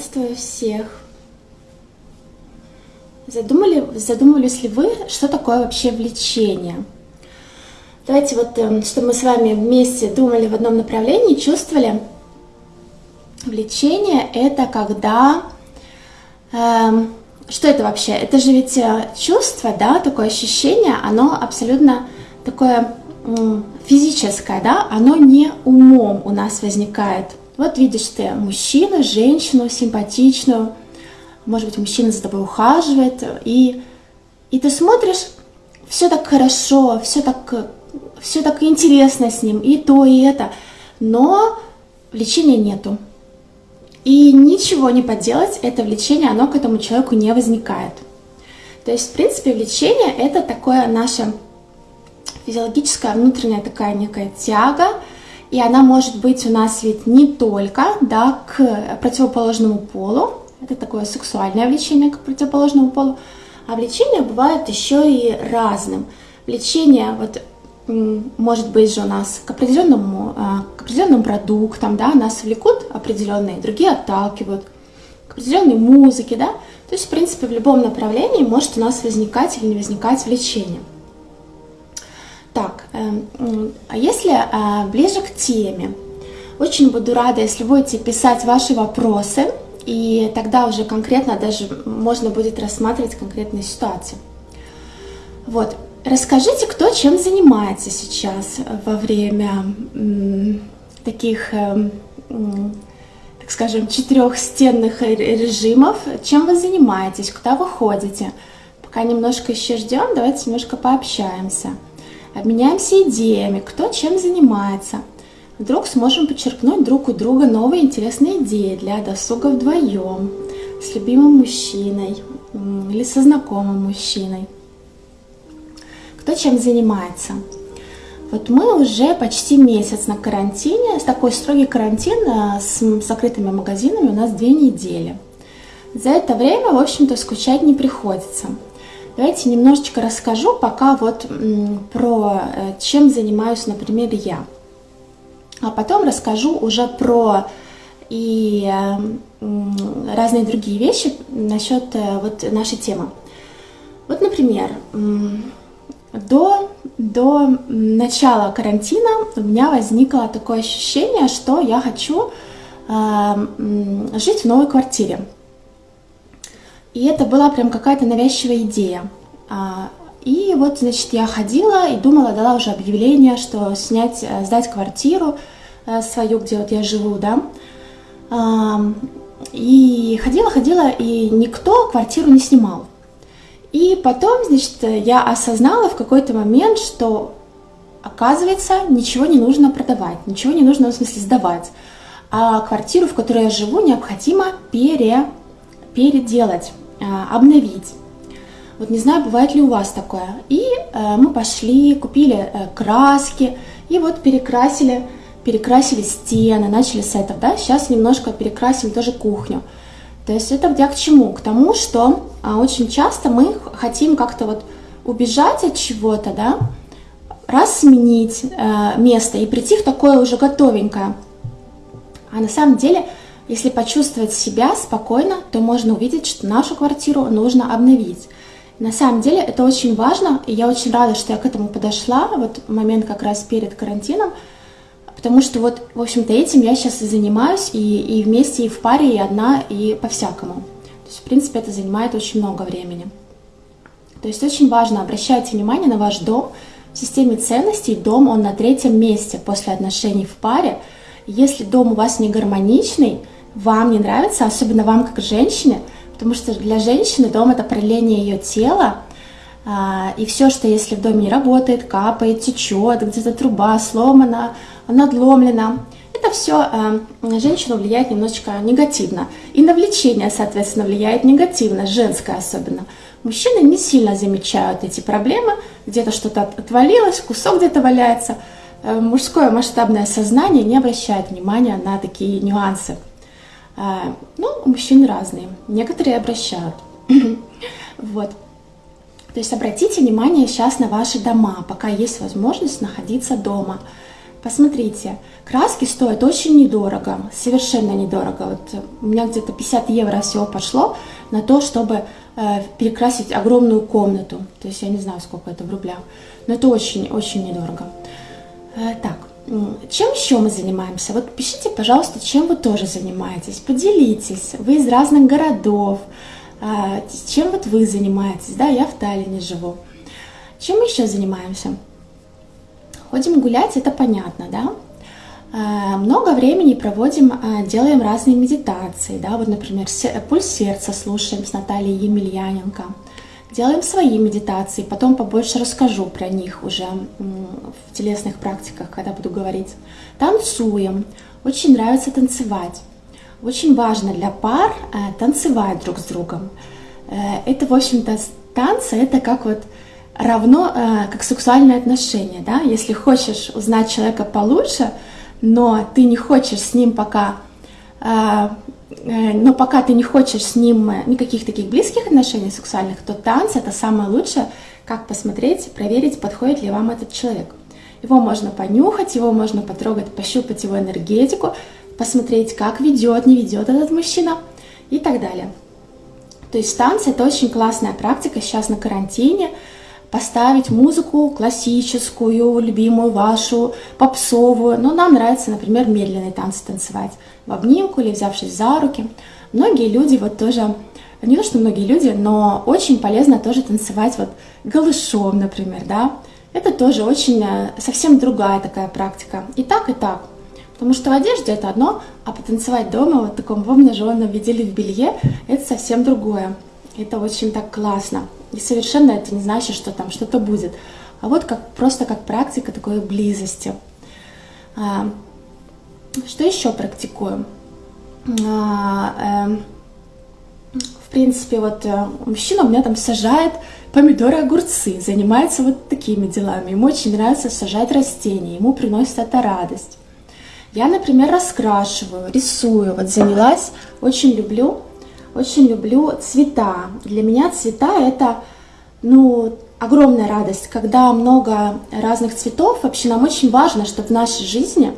Приветствую всех! Задумали, задумывались ли вы, что такое вообще влечение? Давайте вот, эм, чтобы мы с вами вместе думали в одном направлении, чувствовали. Влечение – это когда… Эм, что это вообще? Это же ведь э, чувство, да, такое ощущение, оно абсолютно такое физическое, да, оно не умом у нас возникает. Вот видишь ты мужчину, женщину симпатичную, может быть, мужчина за тобой ухаживает, и, и ты смотришь, все так хорошо, все так, все так интересно с ним, и то, и это, но влечения нету. И ничего не поделать, это влечение, оно к этому человеку не возникает. То есть, в принципе, влечение – это такое наше физиологическая внутренняя такая некая тяга, и она может быть у нас ведь не только да, к противоположному полу, это такое сексуальное влечение к противоположному полу, а влечение бывает еще и разным. Влечение вот может быть же у нас к определенному, а, к определенным продуктам, да, нас влекут определенные, другие отталкивают, к определенной музыке, да, то есть, в принципе, в любом направлении может у нас возникать или не возникать влечение. Так, эм, а если э, ближе к теме, очень буду рада, если будете писать ваши вопросы, и тогда уже конкретно даже можно будет рассматривать конкретные ситуации. Вот, расскажите, кто чем занимается сейчас во время таких, эм, так скажем, четырехстенных режимов, чем вы занимаетесь, куда вы ходите. Пока немножко еще ждем, давайте немножко пообщаемся обменяемся идеями, кто чем занимается. Вдруг сможем подчеркнуть друг у друга новые интересные идеи для досуга вдвоем, с любимым мужчиной или со знакомым мужчиной. Кто чем занимается. Вот мы уже почти месяц на карантине, такой строгий карантин э, с закрытыми магазинами у нас две недели. За это время, в общем-то, скучать не приходится. Давайте немножечко расскажу пока вот про э, чем занимаюсь, например, я. А потом расскажу уже про и э, разные другие вещи насчет э, вот нашей темы. Вот, например, до, до начала карантина у меня возникло такое ощущение, что я хочу жить в новой квартире. И это была прям какая-то навязчивая идея. А, и вот, значит, я ходила и думала, дала уже объявление, что снять, э, сдать квартиру э, свою, где вот я живу, да. И ходила, ходила, и никто квартиру не снимал. И потом, значит, я осознала в какой-то момент, что, оказывается, ничего не нужно продавать, ничего не нужно, в смысле, сдавать. А квартиру, в которой я живу, необходимо пере, переделать. А, обновить. Вот не знаю, бывает ли у вас такое. И э, мы пошли, купили э, краски, и вот перекрасили, перекрасили стены, начали с этого, да, сейчас немножко перекрасим тоже кухню. То есть это где к чему? К тому, что а, очень часто мы хотим как-то вот убежать от чего-то, да, раз сменить э, место и прийти в такое уже готовенькое. А на самом деле если почувствовать себя спокойно, то можно увидеть, что нашу квартиру нужно обновить. На самом деле это очень важно, и я очень рада, что я к этому подошла, вот момент как раз перед карантином, потому что вот, в общем-то, этим я сейчас и занимаюсь, и, и вместе, и в паре, и одна, и по-всякому. То есть, в принципе, это занимает очень много времени. То есть очень важно, обращайте внимание на ваш дом. В системе ценностей дом, он на третьем месте после отношений в паре. Если дом у вас не гармоничный, вам не нравится, особенно вам как женщине, потому что для женщины дом это проявление ее тела, а, и все, что если в доме не работает, капает, течет, где-то труба сломана, надломлена, это все на женщину влияет немножечко негативно. И на влечение, соответственно, влияет негативно, женское особенно. Мужчины не сильно замечают эти проблемы, где-то что-то отвалилось, кусок где-то валяется. Э, мужское масштабное сознание не обращает внимания на такие нюансы. А, ну, мужчины разные, некоторые обращают. Вот. То есть обратите внимание сейчас на ваши дома, пока есть возможность находиться дома. посмотрите, краски стоят очень недорого, совершенно недорого. Вот у меня где-то 50 евро всего пошло на то, чтобы э, перекрасить огромную комнату. То есть я не знаю, сколько это в рублях, но это очень-очень недорого. Э, так, чем еще мы занимаемся? Вот пишите, пожалуйста, чем вы тоже занимаетесь. Поделитесь. Вы из разных городов. А, чем вот вы занимаетесь? Да, я в Таллине живу. Чем мы еще занимаемся? Ходим гулять, это понятно, да? А, много времени проводим, а, делаем разные медитации, да, вот, например, пульс сердца слушаем с Натальей Емельяненко – Делаем свои медитации, потом побольше расскажу про них уже в телесных практиках, когда буду говорить. Танцуем, очень нравится танцевать. Очень важно для пар э, танцевать друг с другом. Э, это, в общем-то, танцы, это как вот равно, э, как сексуальные отношения, да? Если хочешь узнать человека получше, но ты не хочешь с ним пока но пока ты не хочешь с ним э, никаких таких близких отношений сексуальных, то танцы это самое лучшее, как посмотреть, проверить, подходит ли вам этот человек. Его можно понюхать, его можно потрогать, пощупать его энергетику, посмотреть, как ведет, не ведет этот мужчина и так далее. То есть танцы это очень классная практика сейчас на карантине, поставить музыку классическую, любимую вашу, попсовую. Но нам нравится, например, медленные танцы танцевать в обнимку или взявшись за руки. Многие люди вот тоже, не то что многие люди, но очень полезно тоже танцевать вот голышом, например, да. Это тоже очень, э, совсем другая такая практика. И так, и так. Потому что в одежде это одно, а потанцевать дома вот в таком в обнаженном виде или в белье, это совсем другое. Это очень так классно. И совершенно это не значит, что там что-то будет. А вот как, просто как практика такой близости. А, что еще практикуем? А, э, в принципе, вот э, мужчина у меня там сажает помидоры, огурцы, занимается вот такими делами. Ему очень нравится сажать растения, ему приносит это радость. Я, например, раскрашиваю, рисую. Вот занялась, очень люблю очень люблю цвета. Для меня цвета это, ну, огромная радость, когда много разных цветов. Вообще нам очень важно, чтобы в нашей жизни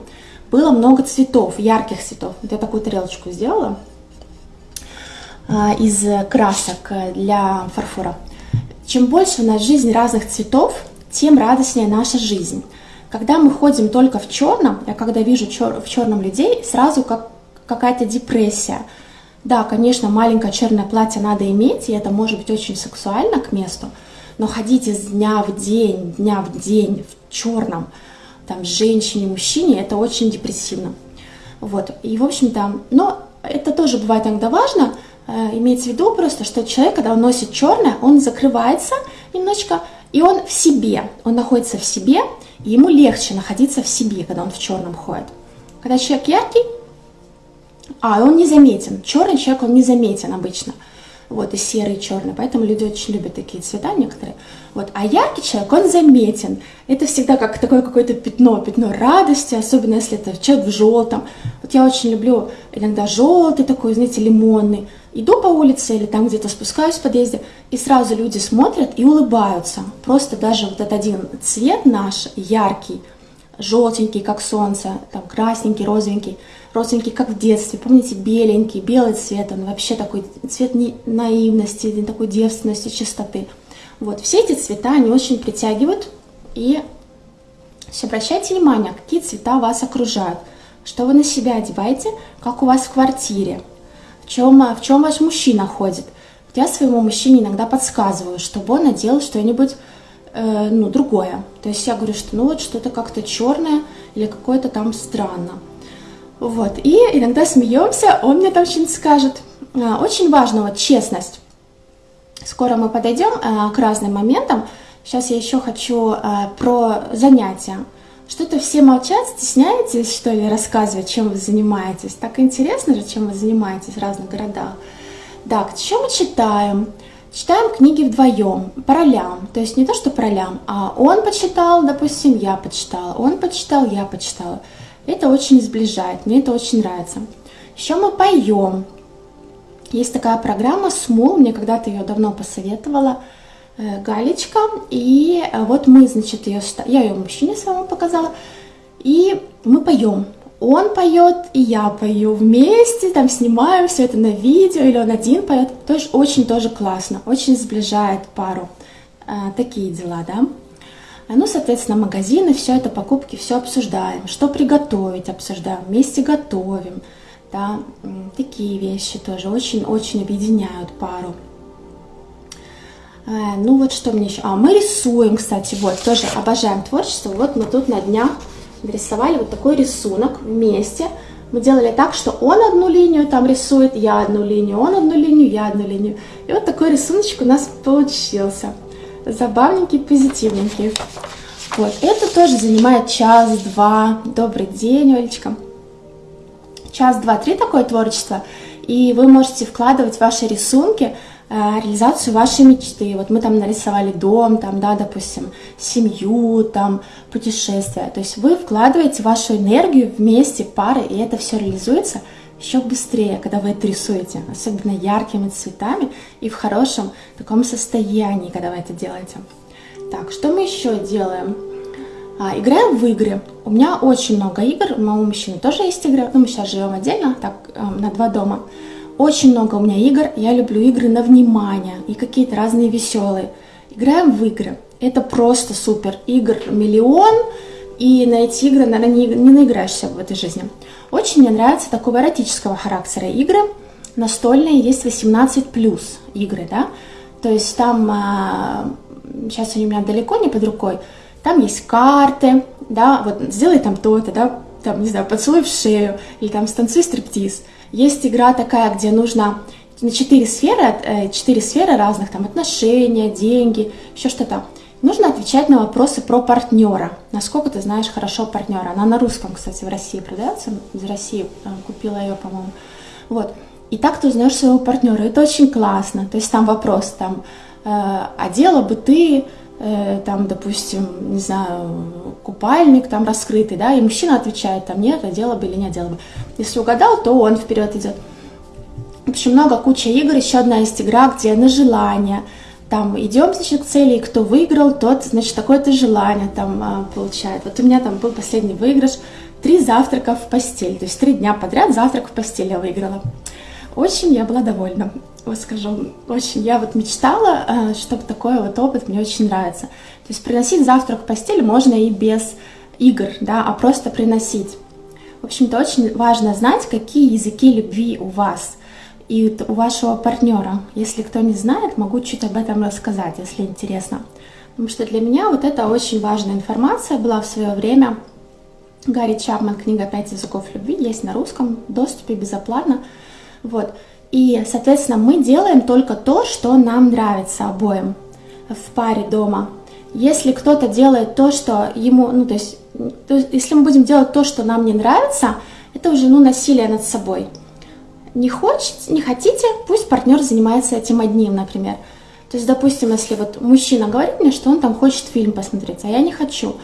было много цветов, ярких цветов. Вот я такую тарелочку сделала а, из красок для фарфора. Чем больше в нашей жизни разных цветов, тем радостнее наша жизнь. Когда мы ходим только в черном, я когда вижу чер в черном людей, сразу как какая-то депрессия – да, конечно, маленькое черное платье надо иметь, и это может быть очень сексуально к месту, но ходить из дня в день, дня в день в черном, там, женщине, мужчине, это очень депрессивно. Вот, и, в общем-то, но это тоже бывает иногда важно, э, иметь в виду просто, что человек, когда он носит черное, он закрывается немножечко, и он в себе, он находится в себе, и ему легче находиться в себе, когда он в черном ходит. Когда человек яркий, а, он не заметен. Черный человек, он не заметен обычно. Вот, и серый, и черный. Поэтому люди очень любят такие цвета некоторые. Вот. А яркий человек, он заметен. Это всегда как такое какое-то пятно, пятно радости, особенно если это человек в желтом. Вот я очень люблю иногда желтый такой, знаете, лимонный. Иду по улице или там где-то спускаюсь в подъезде, и сразу люди смотрят и улыбаются. Просто даже вот этот один цвет наш, яркий, желтенький, как солнце, там красненький, розовенький, розовенький, как в детстве. Помните, беленький, белый цвет, он вообще такой цвет наивности, такой девственности, чистоты. Вот, все эти цвета, они очень притягивают. И обращайте внимание, какие цвета вас окружают, что вы на себя одеваете, как у вас в квартире, в чем, в чем ваш мужчина ходит. Я своему мужчине иногда подсказываю, чтобы он надел что-нибудь э, ну, другое. То есть я говорю, что ну вот что-то как-то черное или какое-то там странно. Вот. И иногда смеемся, он мне там что-нибудь скажет. Э, очень важна вот честность. Скоро мы подойдем э, к разным моментам. Сейчас я еще хочу э, про занятия. Что-то все молчат, стесняетесь, что ли, рассказывать, чем вы занимаетесь. Так интересно же, чем вы занимаетесь в разных городах. Так, что мы читаем? Читаем книги вдвоем, по ролям. То есть не то, что по ролям, а он почитал, допустим, я почитала, он почитал, я почитала. Это очень сближает, мне это очень нравится. Еще мы поем. Есть такая программа «Смул», мне когда-то ее давно посоветовала э, Галечка. И э, вот мы, значит, ее, я ее мужчине своему показала. И мы поем. Он поет, и я пою вместе, там снимаем все это на видео, или он один поет. Тоже очень тоже классно, очень сближает пару. А, такие дела, да. Ну, соответственно, магазины, все это, покупки, все обсуждаем. Что приготовить, обсуждаем, вместе готовим. Да, такие вещи тоже очень-очень объединяют пару. Э, ну вот что мне еще. А, мы рисуем, кстати, вот, тоже обожаем творчество. Вот мы тут на днях нарисовали вот такой рисунок вместе. Мы делали так, что он одну линию там рисует, я одну линию, он одну линию, я одну линию. И вот такой рисуночек у нас получился. Забавненький, позитивненький. Вот, это тоже занимает час-два. Добрый день, Олечка. Час, два, три такое творчество. И вы можете вкладывать ваши рисунки Э, реализацию вашей мечты. Вот мы там нарисовали дом, там, да, допустим, семью, там, путешествия. То есть вы вкладываете вашу энергию вместе, пары, и это все реализуется еще быстрее, когда вы это рисуете, особенно яркими цветами и в хорошем таком состоянии, когда вы это делаете. Так, что мы еще делаем? А, играем в игры. У меня очень много игр, у моего мужчины тоже есть игры, ну, мы сейчас живем отдельно, так, э, на два дома. Очень много у меня игр, я люблю игры на внимание и какие-то разные веселые. Играем в игры, это просто супер. Игр миллион, и на эти игры, наверное, не, не наиграешься в этой жизни. Очень мне нравятся такого эротического характера игры. Настольные есть 18 плюс игры, да. То есть там, а, сейчас они у меня далеко не под рукой, там есть карты, да, вот сделай там то-то, да, там, не знаю, поцелуй в шею, или там станцуй стриптиз. Есть игра такая, где нужно на четыре сферы, э, четыре сферы разных, там отношения, деньги, еще что-то. Нужно отвечать на вопросы про партнера. Насколько ты знаешь хорошо партнера. Она на русском, кстати, в России продается. Из России э, купила ее, по-моему. Вот. И так ты узнаешь своего партнера. Это очень классно. То есть там вопрос, там, э, а дело бы ты Э, там, допустим, не знаю, купальник там раскрытый, да, и мужчина отвечает, там, нет, одела бы или не одела бы. Если угадал, то он вперед идет. В общем, много, куча игр, еще одна есть игра, где на желание, там, идем, значит, к цели, и кто выиграл, тот, значит, такое-то желание там а, получает. Вот у меня там был последний выигрыш, три завтрака в постель, то есть три дня подряд завтрак в постель я выиграла. Очень я была довольна вот скажу, очень, я вот мечтала, э, чтобы такой вот опыт мне очень нравится. То есть приносить завтрак в постель можно и без игр, да, а просто приносить. В общем-то, очень важно знать, какие языки любви у вас и у вашего партнера. Если кто не знает, могу чуть об этом рассказать, если интересно. Потому что для меня вот это очень важная информация была в свое время. Гарри Чапман, книга «Пять языков любви» есть на русском, доступе безоплатно. Вот. И, соответственно, мы делаем только то, что нам нравится обоим в паре дома. Если кто-то делает то, что ему, ну, то есть, то есть, если мы будем делать то, что нам не нравится, это уже, ну, насилие над собой. Не хочете, не хотите, пусть партнер занимается этим одним, например. То есть, допустим, если вот мужчина говорит мне, что он там хочет фильм посмотреть, а я не хочу,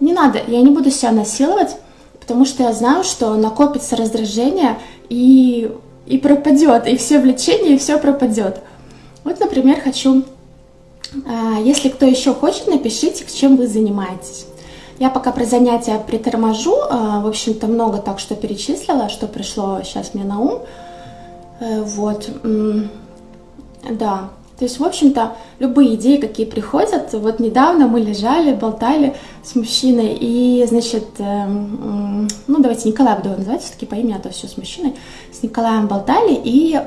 не надо, я не буду себя насиловать, потому что я знаю, что накопится раздражение, и и пропадет, и все влечение, и все пропадет. Вот, например, хочу, а, если кто еще хочет, напишите, чем вы занимаетесь. Я пока про занятия приторможу, а, в общем-то, много так, что перечислила, что пришло сейчас мне на ум. Э, вот, да, то есть, в общем-то, любые идеи, какие приходят, вот недавно мы лежали, болтали с мужчиной, и, значит, э, ну, давайте Николай буду называть, все-таки по имени, а то все с мужчиной, с Николаем болтали и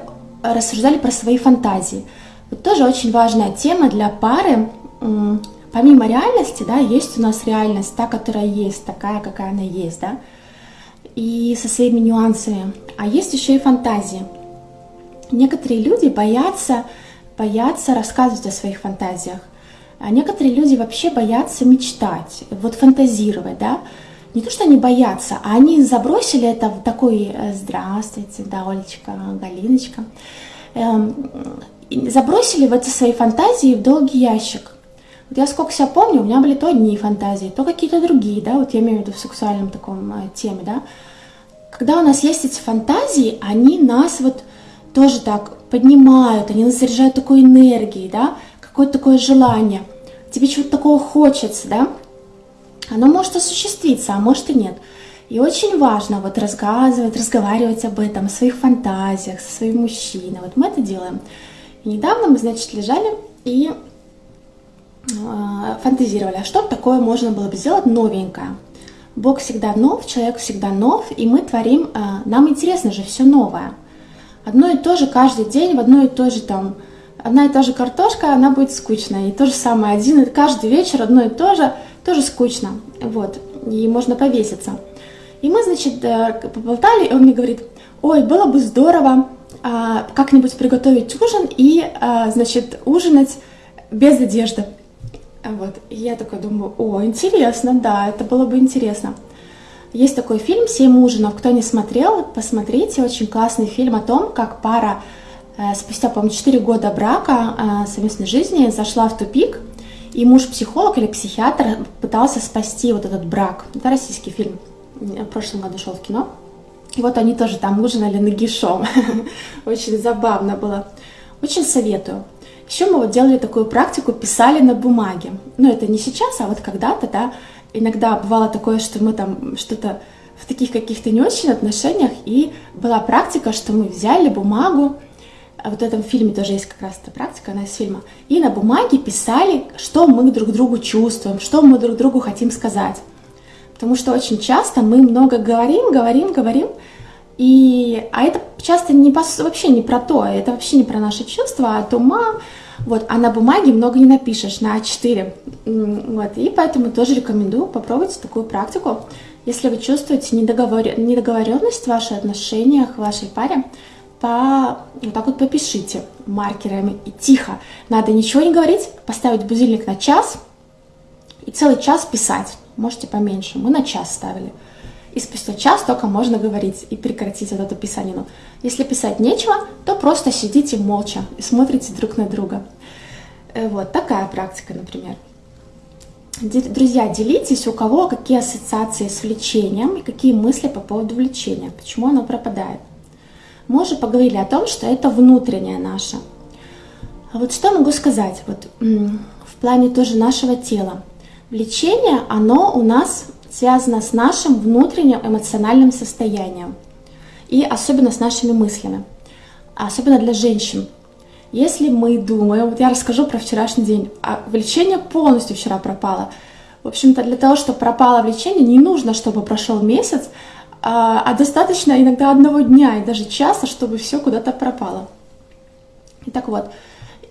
рассуждали про свои фантазии. Вот тоже очень важная тема для пары, помимо реальности, да, есть у нас реальность, та, которая есть, такая, какая она есть, да, и со своими нюансами, а есть еще и фантазии. Некоторые люди боятся боятся рассказывать о своих фантазиях. А некоторые люди вообще боятся мечтать, вот фантазировать, да. Не то, что они боятся, а они забросили это в такой э, «Здравствуйте, да, Олечка, Галиночка». Эм, забросили в это свои фантазии в долгий ящик. Вот я сколько себя помню, у меня были то одни фантазии, то какие-то другие, да, вот я имею в виду в сексуальном таком э, теме, да. Когда у нас есть эти фантазии, они нас вот тоже так поднимают, они нас заряжают такой энергией, да, какое-то такое желание. Тебе чего-то такого хочется, да. оно может осуществиться, а может и нет. И очень важно вот рассказывать, разговаривать об этом, о своих фантазиях со своим мужчиной. Вот мы это делаем. И недавно мы, значит, лежали и э, фантазировали, а что такое можно было бы сделать новенькое. Бог всегда нов, человек всегда нов, и мы творим, э, нам интересно же все новое. Одно и то же каждый день, в одно и то же там, одна и та же картошка, она будет скучная. И то же самое, один, каждый вечер одно и то же, тоже скучно. Вот, и можно повеситься. И мы, значит, э, поболтали, и он мне говорит, ой, было бы здорово а, как-нибудь приготовить ужин и, а, значит, ужинать без одежды. Вот. И я такая думаю, о, интересно, да, это было бы интересно. Есть такой фильм «Семь ужинов». Кто не смотрел, посмотрите. Очень классный фильм о том, как пара э, спустя, по-моему, 4 года брака совместной жизни зашла в тупик, и муж-психолог или психиатр пытался спасти вот этот брак. Это российский фильм в прошлом году шел в кино. И вот они тоже там ужинали нагишом. Очень забавно было. Очень советую. Еще мы вот делали такую практику, писали на бумаге. Ну, это не сейчас, а вот когда-то, да. Иногда бывало такое, что мы там что-то в таких каких-то не очень отношениях, и была практика, что мы взяли бумагу, а вот в этом фильме тоже есть как раз эта практика, она из фильма, и на бумаге писали, что мы друг другу чувствуем, что мы друг другу хотим сказать. Потому что очень часто мы много говорим, говорим, говорим, и, а это часто не вообще не про то, это вообще не про наши чувства, а от ума, вот, а на бумаге много не напишешь, на А4, вот, и поэтому тоже рекомендую попробовать такую практику. Если вы чувствуете недоговор... недоговоренность в ваших отношениях, в вашей паре, по... вот так вот попишите маркерами и тихо. Надо ничего не говорить, поставить будильник на час и целый час писать можете поменьше. Мы на час ставили. И спустя час только можно говорить и прекратить вот эту писанину. Если писать нечего, то просто сидите молча и смотрите друг на друга. Э, вот такая практика, например. Друзья, делитесь, у кого какие ассоциации с влечением и какие мысли по поводу влечения, почему оно пропадает. Мы уже поговорили о том, что это внутреннее наше. А вот что могу сказать вот, в плане тоже нашего тела. Влечение, оно у нас связано с нашим внутренним эмоциональным состоянием и особенно с нашими мыслями, особенно для женщин. Если мы думаем, вот я расскажу про вчерашний день, а влечение полностью вчера пропало. В общем-то, для того, чтобы пропало влечение, не нужно, чтобы прошел месяц, а, а достаточно иногда одного дня и даже часа, чтобы все куда-то пропало. Итак вот,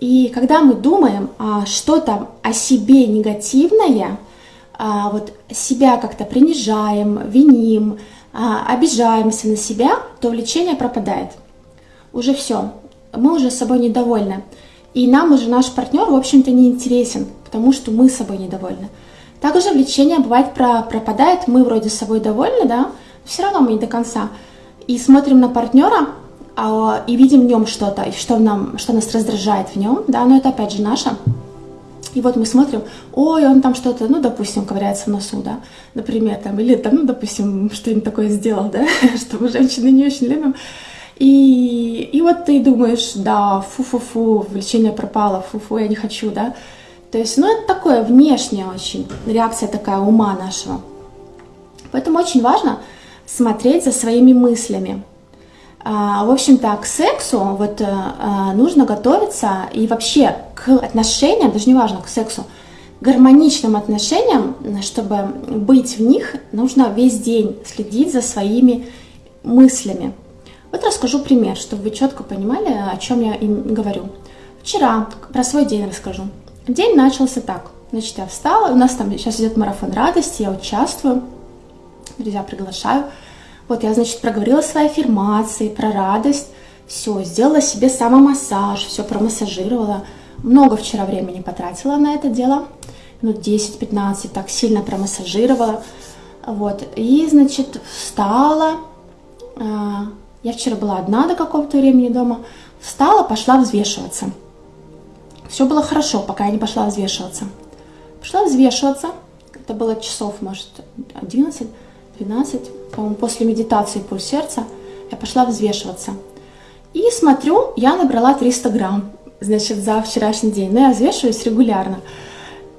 и когда мы думаем а, что-то о себе негативное, а, вот себя как-то принижаем, виним, а, обижаемся на себя, то влечение пропадает. Уже все, мы уже собой недовольны. И нам уже наш партнер, в общем-то, не интересен, потому что мы собой недовольны. Также влечение бывает про пропадает, мы вроде собой довольны, да, все равно мы не до конца. И смотрим на партнера, а, и видим в нем что-то, что, нам, что нас раздражает в нем, да, но это опять же наше. И вот мы смотрим, ой, он там что-то, ну, допустим, ковыряется в носу, да, например, там, или там, ну, допустим, что-нибудь такое сделал, да, что мы женщины не очень любим. И, и вот ты думаешь, да, фу-фу-фу, влечение пропало, фу-фу, я не хочу, да. То есть, ну, это такое внешнее очень, реакция такая ума нашего. Поэтому очень важно смотреть за своими мыслями, а, в общем-то, к сексу вот э, а, нужно готовиться и вообще к отношениям, даже не важно, к сексу, гармоничным отношениям, чтобы быть в них, нужно весь день следить за своими мыслями. Вот расскажу пример, чтобы вы четко понимали, о чем я им говорю. Вчера про свой день расскажу. День начался так. Значит, я встала, у нас там сейчас идет марафон радости, я участвую, друзья приглашаю. Вот я, значит, проговорила свои аффирмации про радость, все, сделала себе самомассаж, все промассажировала. Много вчера времени потратила на это дело, минут 10-15, так сильно промассажировала. Вот, и, значит, встала, а, я вчера была одна до какого-то времени дома, встала, пошла взвешиваться. Все было хорошо, пока я не пошла взвешиваться. Пошла взвешиваться, это было часов, может, 11, 12, по-моему, после медитации пульс сердца, я пошла взвешиваться. И смотрю, я набрала 300 грамм, значит, за вчерашний день. Но я взвешиваюсь регулярно.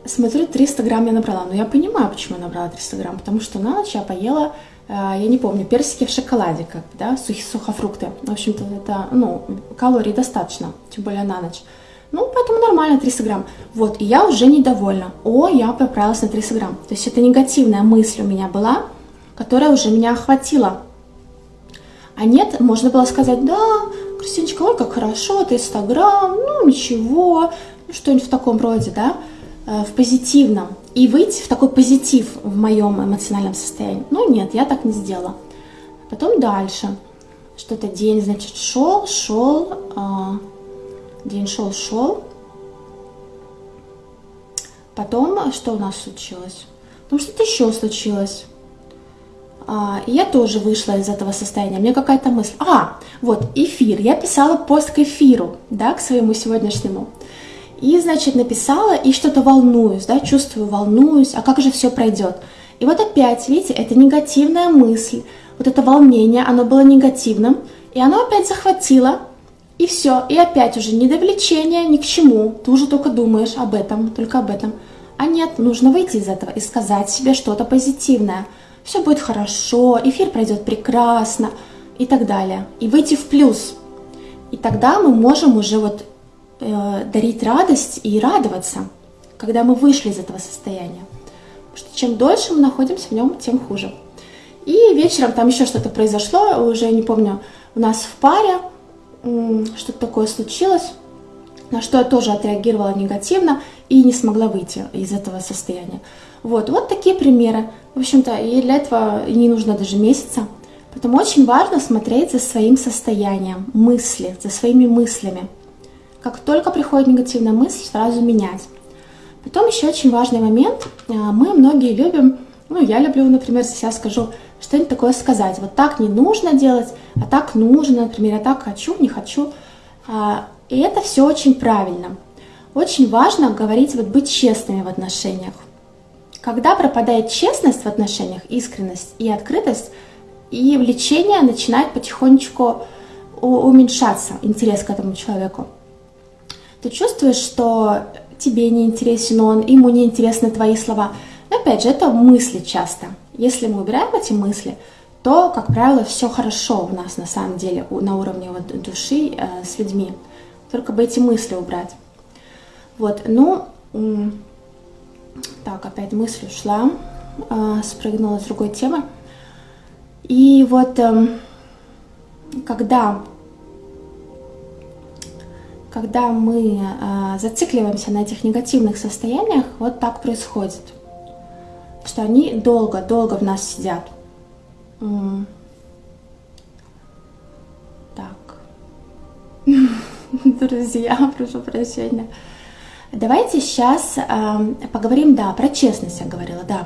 смотрю, 300 грамм я набрала. Но я понимаю, почему я набрала 300 грамм, потому что на ночь я поела, э, я не помню, персики в шоколаде, как бы, да, сухие сухофрукты. В общем-то, это, ну, калорий достаточно, тем более на ночь. Ну, поэтому нормально 300 грамм. Вот, и я уже недовольна. О, я поправилась на 300 грамм. То есть это негативная мысль у меня была, которая уже меня охватила. А нет, можно было сказать, да, Кристиночка, ой, как хорошо, 300 грамм, ну ничего, ну, что-нибудь в таком роде, да, э, в позитивном. И выйти в такой позитив в моем эмоциональном состоянии. Ну нет, я так не сделала. Потом дальше. Что-то день, значит, шел, шел, а, день шел, шел. Потом что у нас случилось? Потом что-то еще случилось. А, и я тоже вышла из этого состояния. Мне какая-то мысль. А, вот, эфир. Я писала пост к эфиру, да, к своему сегодняшнему. И, значит, написала, и что-то волнуюсь, да, чувствую, волнуюсь, а как же все пройдет? И вот опять, видите, это негативная мысль, вот это волнение, оно было негативным, и оно опять захватило, и все, и опять уже не до ни к чему, ты уже только думаешь об этом, только об этом. А нет, нужно выйти из этого и сказать себе что-то позитивное – все будет хорошо, эфир пройдет прекрасно и так далее. И выйти в плюс. И тогда мы можем уже вот э, дарить радость и радоваться, когда мы вышли из этого состояния. Потому что чем дольше мы находимся в нем, тем хуже. И вечером там еще что-то произошло, уже не помню, у нас в паре что-то такое случилось, на что я тоже отреагировала негативно и не смогла выйти из этого состояния. Вот, вот такие примеры. В общем-то, и для этого не нужно даже месяца. Поэтому очень важно смотреть за своим состоянием, мысли, за своими мыслями. Как только приходит негативная мысль, сразу менять. Потом еще очень важный момент. А, мы многие любим, ну я люблю, например, сейчас скажу, что-нибудь такое сказать. Вот так не нужно делать, а так нужно, например, я так хочу, не хочу. А, и это все очень правильно. Очень важно говорить, вот быть честными в отношениях. Когда пропадает честность в отношениях, искренность и открытость, и влечение начинает потихонечку уменьшаться, интерес к этому человеку. Ты чувствуешь, что тебе не интересен он, ему не интересны твои слова. Но опять же, это мысли часто. Если мы убираем эти мысли, то, как правило, все хорошо у нас на самом деле на уровне вот души э, с людьми. Только бы эти мысли убрать. Вот, ну, так, опять мысль ушла, э, спрыгнула с другой темы. И вот э, когда, когда мы э, зацикливаемся на этих негативных состояниях, вот так происходит, что они долго-долго в нас сидят. Так. Друзья, прошу прощения. Давайте сейчас э, поговорим, да, про честность я говорила, да.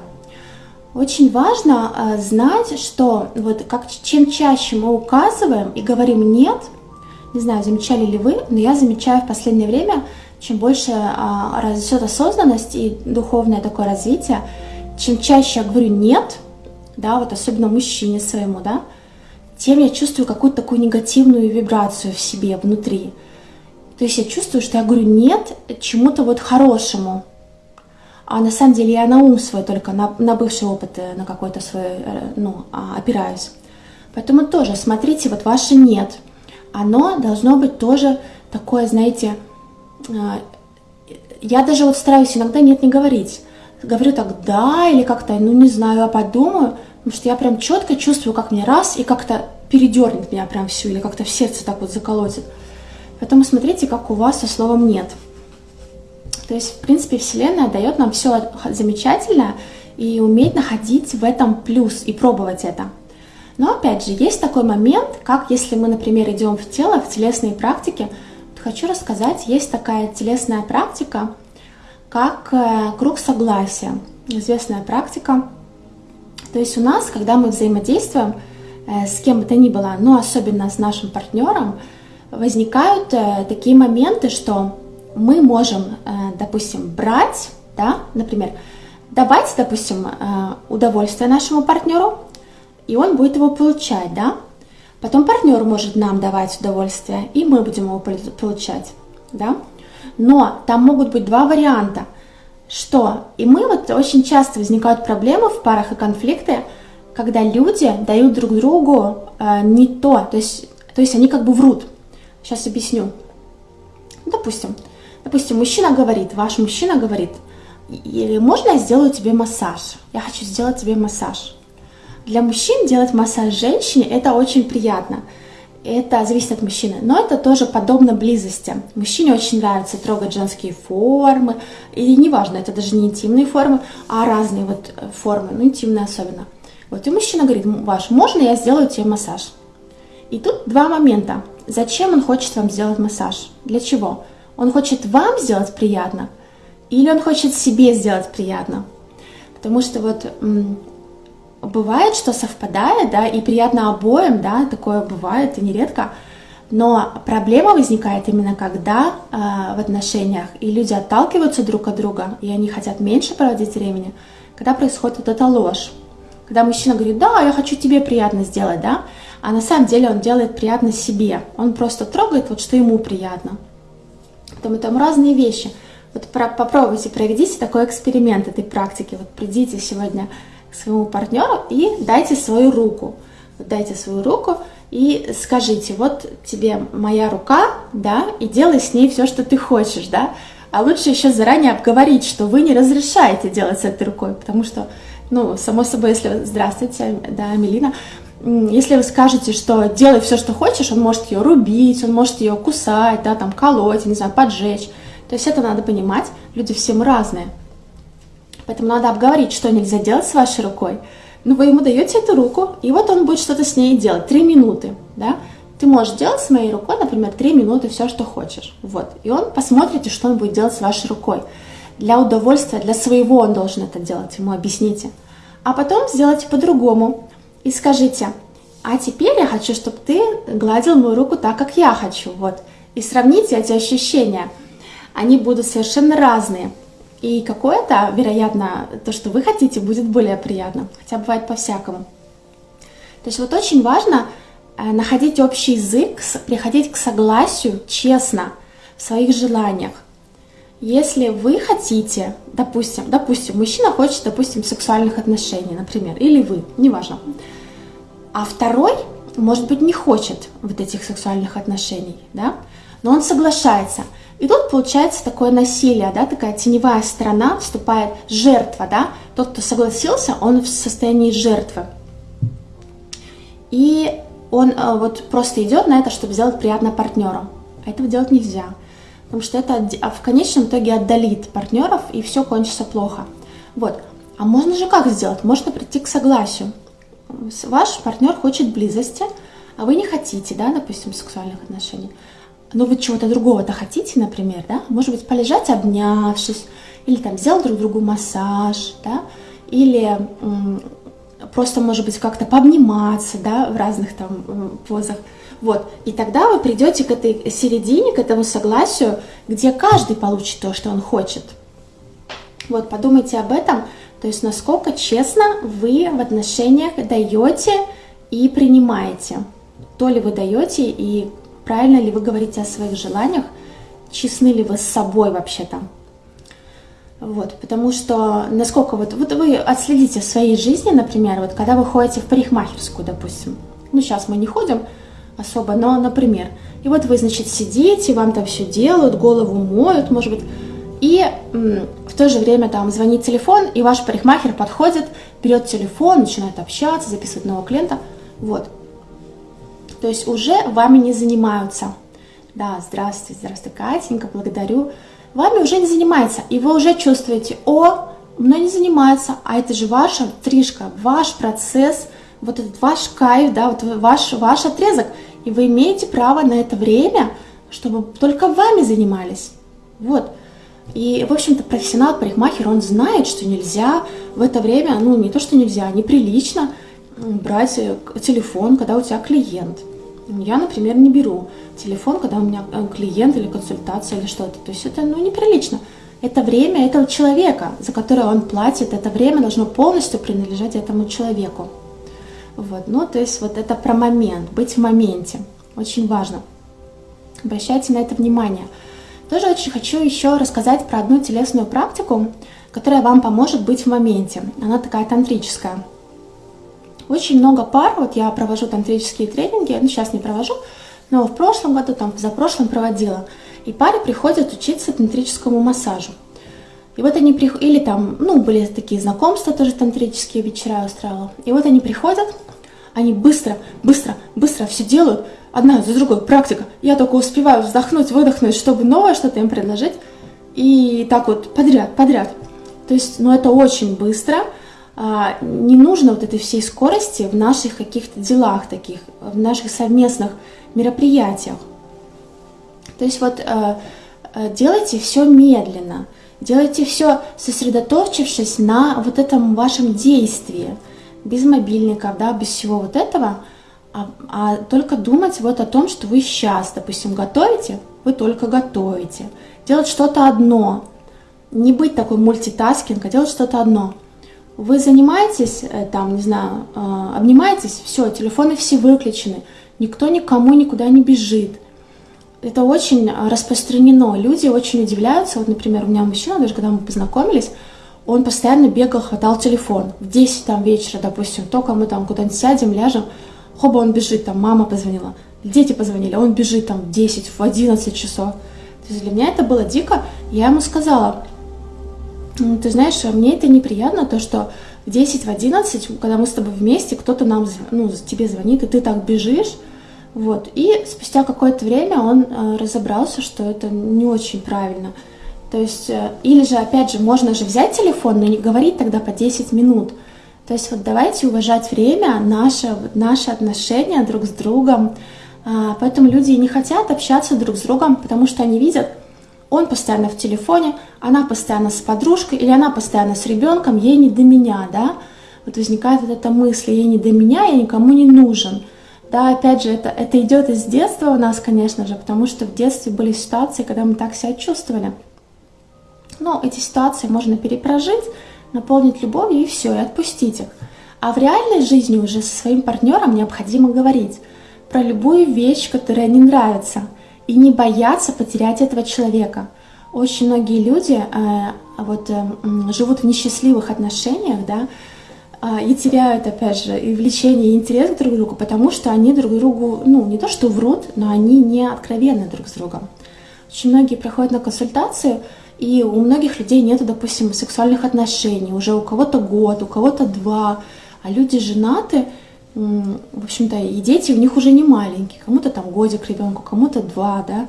Очень важно э, знать, что вот как, чем чаще мы указываем и говорим «нет», не знаю, замечали ли вы, но я замечаю в последнее время, чем больше э, растет осознанность и духовное такое развитие, чем чаще я говорю «нет», да, вот особенно мужчине своему, да, тем я чувствую какую-то такую негативную вибрацию в себе, внутри. То есть я чувствую, что я говорю нет чему-то вот хорошему. А на самом деле я на ум свой только, на, на бывший опыт, э, на какой-то свой, э, ну, а, опираюсь. Поэтому тоже смотрите, вот ваше нет. Оно должно быть тоже такое, знаете, э, я даже вот стараюсь иногда нет не говорить. Говорю так да или как-то, ну не знаю, а подумаю, потому что я прям четко чувствую, как мне раз и как-то передернет меня прям всю или как-то в сердце так вот заколотит. Поэтому смотрите, как у вас со словом «нет». То есть, в принципе, Вселенная дает нам все замечательное и уметь находить в этом плюс и пробовать это. Но опять же, есть такой момент, как если мы, например, идем в тело, в телесные практики. Хочу рассказать, есть такая телесная практика, как э, круг согласия. Известная практика. То есть у нас, когда мы взаимодействуем э, с кем бы то ни было, но особенно с нашим партнером, возникают э, такие моменты, что мы можем, э, допустим, брать, да, например, давать, допустим, э, удовольствие нашему партнеру, и он будет его получать, да. Потом партнер может нам давать удовольствие, и мы будем его получать, да. Но там могут быть два варианта, что и мы вот очень часто возникают проблемы в парах и конфликты, когда люди дают друг другу не то, то есть, то есть они как бы врут. Сейчас объясню. Допустим, допустим, мужчина говорит, ваш мужчина говорит, или можно я сделаю тебе массаж? Я хочу сделать тебе массаж. Для мужчин делать массаж женщине это очень приятно. Это зависит от мужчины, но это тоже подобно близости. Мужчине очень нравится трогать женские формы, и неважно, это даже не интимные формы, а разные вот формы, ну интимные особенно. Вот и мужчина говорит, ваш, можно я сделаю тебе массаж? И тут два момента. Зачем он хочет вам сделать массаж? Для чего? Он хочет вам сделать приятно или он хочет себе сделать приятно? Потому что вот бывает, что совпадает, да, и приятно обоим, да, такое бывает и нередко, но проблема возникает именно когда э, в отношениях и люди отталкиваются друг от друга, и они хотят меньше проводить времени, когда происходит вот эта ложь. Когда мужчина говорит, да, я хочу тебе приятно сделать, да, а на самом деле он делает приятно себе. Он просто трогает вот, что ему приятно. Поэтому там разные вещи. Вот про, попробуйте, проведите такой эксперимент этой практики. Вот придите сегодня к своему партнеру и дайте свою руку. дайте свою руку и скажите, вот тебе моя рука, да, и делай с ней все, что ты хочешь, да. А лучше еще заранее обговорить, что вы не разрешаете делать с этой рукой, потому что, ну, само собой, если... Здравствуйте, да, Мелина. Если вы скажете, что делай все, что хочешь, он может ее рубить, он может ее кусать, да, там, колоть, не знаю, поджечь. То есть это надо понимать, люди все мы разные. Поэтому надо обговорить, что нельзя делать с вашей рукой. Ну, вы ему даете эту руку, и вот он будет что-то с ней делать. Три минуты, да? Ты можешь делать с моей рукой, например, три минуты все, что хочешь. Вот. И он посмотрите, что он будет делать с вашей рукой. Для удовольствия, для своего он должен это делать, ему объясните. А потом сделайте по-другому и скажите, а теперь я хочу, чтобы ты гладил мою руку так, как я хочу. Вот. И сравните эти ощущения. Они будут совершенно разные. И какое-то, вероятно, то, что вы хотите, будет более приятно. Хотя бывает по-всякому. То есть вот очень важно э, находить общий язык, приходить к согласию честно в своих желаниях. Если вы хотите, допустим, допустим, мужчина хочет, допустим, сексуальных отношений, например, или вы, неважно, а второй, может быть, не хочет вот этих сексуальных отношений, да, но он соглашается – и тут получается такое насилие, да, такая теневая сторона, вступает жертва, да, тот, кто согласился, он в состоянии жертвы. И он э, вот просто идет на это, чтобы сделать приятно партнеру. А этого делать нельзя, потому что это а в конечном итоге отдалит партнеров, и все кончится плохо. Вот. А можно же как сделать? Можно прийти к согласию. Ваш партнер хочет близости, а вы не хотите, да, допустим, сексуальных отношений но вы чего-то другого-то хотите, например, да, может быть, полежать обнявшись, или там сделать друг другу массаж, да, или просто, может быть, как-то пообниматься, да, в разных там позах, вот, и тогда вы придете к этой середине, к этому согласию, где каждый получит то, что он хочет. Вот, подумайте об этом, то есть насколько честно вы в отношениях даете и принимаете. То ли вы даете и правильно ли вы говорите о своих желаниях, честны ли вы с собой вообще-то. Вот, потому что насколько вот, вот вы отследите в своей жизни, например, вот когда вы ходите в парикмахерскую, допустим, ну сейчас мы не ходим особо, но, например, и вот вы, значит, сидите, вам там все делают, голову моют, может быть, и в то же время там звонит телефон, и ваш парикмахер подходит, берет телефон, начинает общаться, записывать нового клиента, вот, то есть уже вами не занимаются. Да, здравствуйте, здравствуйте, Катенька, благодарю. Вами уже не занимается, и вы уже чувствуете, о, мной не занимается, а это же ваша стрижка, ваш процесс, вот этот ваш кайф, да, вот ваш, ваш отрезок, и вы имеете право на это время, чтобы только вами занимались. Вот. И, в общем-то, профессионал, парикмахер, он знает, что нельзя в это время, ну, не то, что нельзя, неприлично брать э, телефон, когда у тебя клиент. Я, например, не беру телефон, когда у меня э, клиент или консультация или что-то. То есть это ну, неприлично. Это время этого человека, за которое он платит, это время должно полностью принадлежать этому человеку. Вот, ну, то есть вот это про момент, быть в моменте. Очень важно. Обращайте на это внимание. Тоже очень хочу еще рассказать про одну телесную практику, которая вам поможет быть в моменте. Она такая тантрическая. Очень много пар, вот я провожу тантрические тренинги, ну сейчас не провожу, но в прошлом году, там, за прошлым проводила. И пары приходят учиться тантрическому массажу. И вот они приходят, или там, ну, были такие знакомства, тоже тантрические вечера устраивала. И вот они приходят, они быстро, быстро, быстро все делают, одна за другой, практика. Я только успеваю вздохнуть, выдохнуть, чтобы новое что-то им предложить. И так вот подряд, подряд. То есть, ну, это очень быстро. А, не нужно вот этой всей скорости в наших каких-то делах таких, в наших совместных мероприятиях. То есть вот э, э, делайте все медленно, делайте все сосредоточившись на вот этом вашем действии, без мобильников, да, без всего вот этого, а, а только думать вот о том, что вы сейчас, допустим, готовите, вы только готовите. Делать что-то одно, не быть такой мультитаскинг, а делать что-то одно. Вы занимаетесь, э, там, не знаю, обнимаетесь, все, телефоны все выключены, никто никому никуда не бежит – это очень распространено. Люди очень удивляются. Вот, например, у меня мужчина, даже когда мы познакомились, он постоянно бегал, хватал телефон. В 10 там вечера, допустим, только мы там куда-нибудь сядем, ляжем, хоба, он бежит, там мама позвонила, дети позвонили, он бежит там в 10, в 11 часов. То есть для меня это было дико. Я ему сказала, «Ну, ты знаешь, мне это неприятно, то, что в 10, в 11, когда мы с тобой вместе, кто-то нам, ну, тебе звонит, и ты так бежишь, вот. И спустя какое-то время он э, разобрался, что это не очень правильно. То есть, э, или же, опять же, можно же взять телефон, но не говорить тогда по 10 минут. То есть вот давайте уважать время, наше, наши отношения друг с другом. А, поэтому люди не хотят общаться друг с другом, потому что они видят, он постоянно в телефоне, она постоянно с подружкой, или она постоянно с ребенком, ей не до меня, да? Вот возникает вот эта мысль, ей не до меня, я никому не нужен. Да, опять же, это, это идет из детства у нас, конечно же, потому что в детстве были ситуации, когда мы так себя чувствовали. Но эти ситуации можно перепрожить, наполнить любовью и все, и отпустить их. А в реальной жизни уже со своим партнером необходимо говорить про любую вещь, которая не нравится, и не бояться потерять этого человека. Очень многие люди э, вот, э, живут в несчастливых отношениях, да, и теряют, опять же, и влечение, и интерес друг к другу, потому что они друг другу, ну, не то что врут, но они не откровенны друг с другом. Очень многие приходят на консультацию, и у многих людей нет, допустим, сексуальных отношений, уже у кого-то год, у кого-то два, а люди женаты, в общем-то, и дети у них уже не маленькие, кому-то там годик ребенку, кому-то два, да,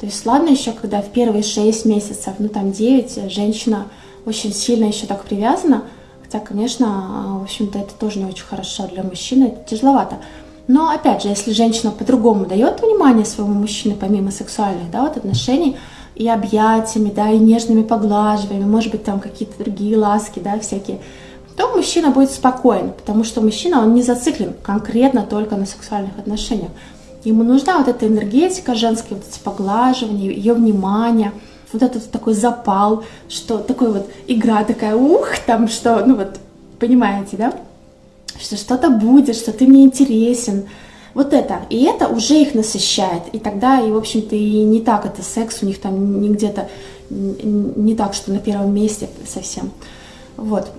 то есть ладно еще, когда в первые шесть месяцев, ну там девять, женщина очень сильно еще так привязана, Хотя, конечно, в общем-то, это тоже не очень хорошо для мужчины, это тяжеловато. Но, опять же, если женщина по-другому дает внимание своему мужчине, помимо сексуальных да, вот отношений, и объятиями, да, и нежными поглаживаниями, может быть, там какие-то другие ласки, да, всякие, то мужчина будет спокоен, потому что мужчина, он не зациклен конкретно только на сексуальных отношениях. Ему нужна вот эта энергетика женская, вот эти поглаживания, ее внимание – вот этот такой запал, что такой вот игра такая, ух, там что, ну вот, понимаете, да? Что что-то будет, что ты мне интересен. Вот это. И это уже их насыщает. И тогда, и, в общем-то, и не так это секс у них там не где-то, не так, что на первом месте совсем. Вот.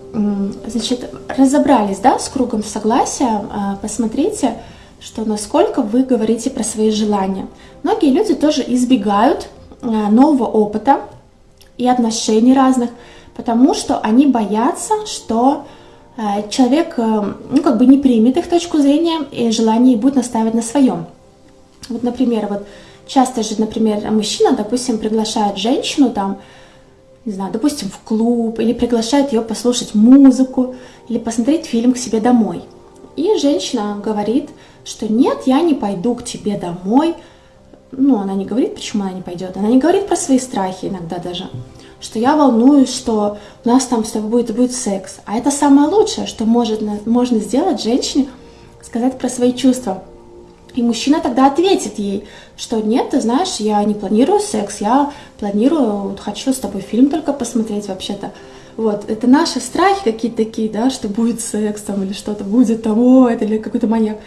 Значит, разобрались, да, с кругом согласия. А, посмотрите, что насколько вы говорите про свои желания. Многие люди тоже избегают нового опыта и отношений разных, потому что они боятся, что э, человек э, ну, как бы не примет их точку зрения и желание будет настаивать на своем. Вот, например, вот часто же, например, мужчина, допустим, приглашает женщину там, не знаю, допустим, в клуб, или приглашает ее послушать музыку, или посмотреть фильм к себе домой. И женщина говорит, что нет, я не пойду к тебе домой, ну, она не говорит, почему она не пойдет, она не говорит про свои страхи иногда даже, что я волнуюсь, что у нас там с тобой будет, будет секс. А это самое лучшее, что может, можно сделать женщине, сказать про свои чувства. И мужчина тогда ответит ей, что нет, ты знаешь, я не планирую секс, я планирую, вот, хочу с тобой фильм только посмотреть вообще-то. Вот, это наши страхи какие-то такие, да, что будет секс там или что-то будет там, о, это или какой-то маньяк.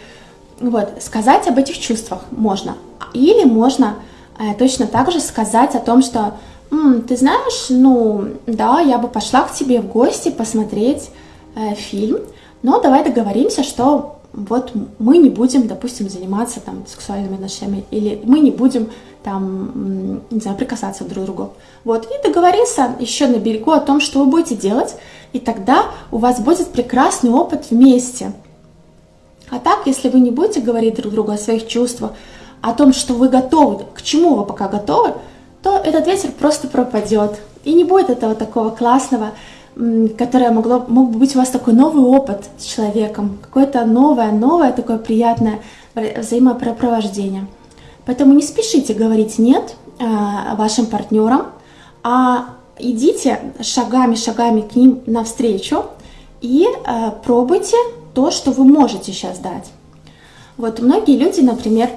Вот, сказать об этих чувствах можно. Или можно э, точно так же сказать о том, что М, ты знаешь, ну, да, я бы пошла к тебе в гости посмотреть э, фильм, но давай договоримся, что вот мы не будем, допустим, заниматься там сексуальными отношениями, или мы не будем там, не знаю, прикасаться друг к другу. Вот, и договориться еще на берегу о том, что вы будете делать, и тогда у вас будет прекрасный опыт вместе. А так, если вы не будете говорить друг другу о своих чувствах, о том, что вы готовы, к чему вы пока готовы, то этот ветер просто пропадет. И не будет этого такого классного, которое могло, мог бы быть у вас такой новый опыт с человеком, какое-то новое, новое такое приятное взаимопропровождение. Поэтому не спешите говорить «нет» э, вашим партнерам, а идите шагами-шагами к ним навстречу и э, пробуйте то, что вы можете сейчас дать. Вот многие люди, например,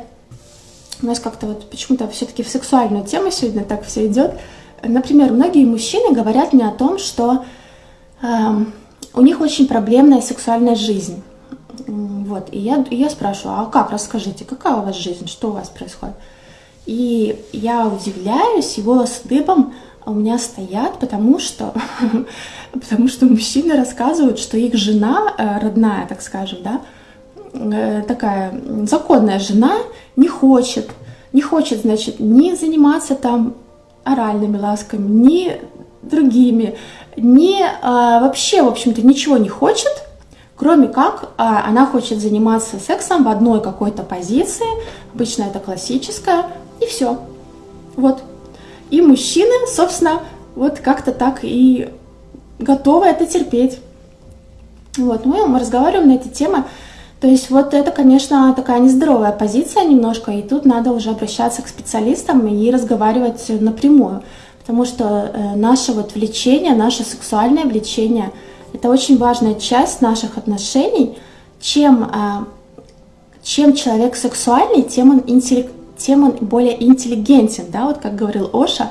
у нас как-то вот почему-то все-таки в сексуальную тему сегодня так все идет. Например, многие мужчины говорят мне о том, что э, у них очень проблемная сексуальная жизнь. Вот, и я, я спрашиваю, а как, расскажите, какая у вас жизнь, что у вас происходит? И я удивляюсь, и волосы дыбом у меня стоят, потому что, потому что мужчины рассказывают, что их жена, э, родная, так скажем, да, э, такая законная жена, не хочет, не хочет, значит, не заниматься там оральными ласками, ни другими, ни а, вообще, в общем-то, ничего не хочет, кроме как а, она хочет заниматься сексом в одной какой-то позиции, обычно это классическая, и все. Вот. И мужчины, собственно, вот как-то так и готовы это терпеть. Вот, мы, мы разговариваем на эти темы. То есть вот это, конечно, такая нездоровая позиция немножко, и тут надо уже обращаться к специалистам и разговаривать напрямую. Потому что э, наше вот влечение, наше сексуальное влечение – это очень важная часть наших отношений. Чем, а, чем человек сексуальный, тем он, интеллект, тем он более интеллигентен, да, вот как говорил Оша.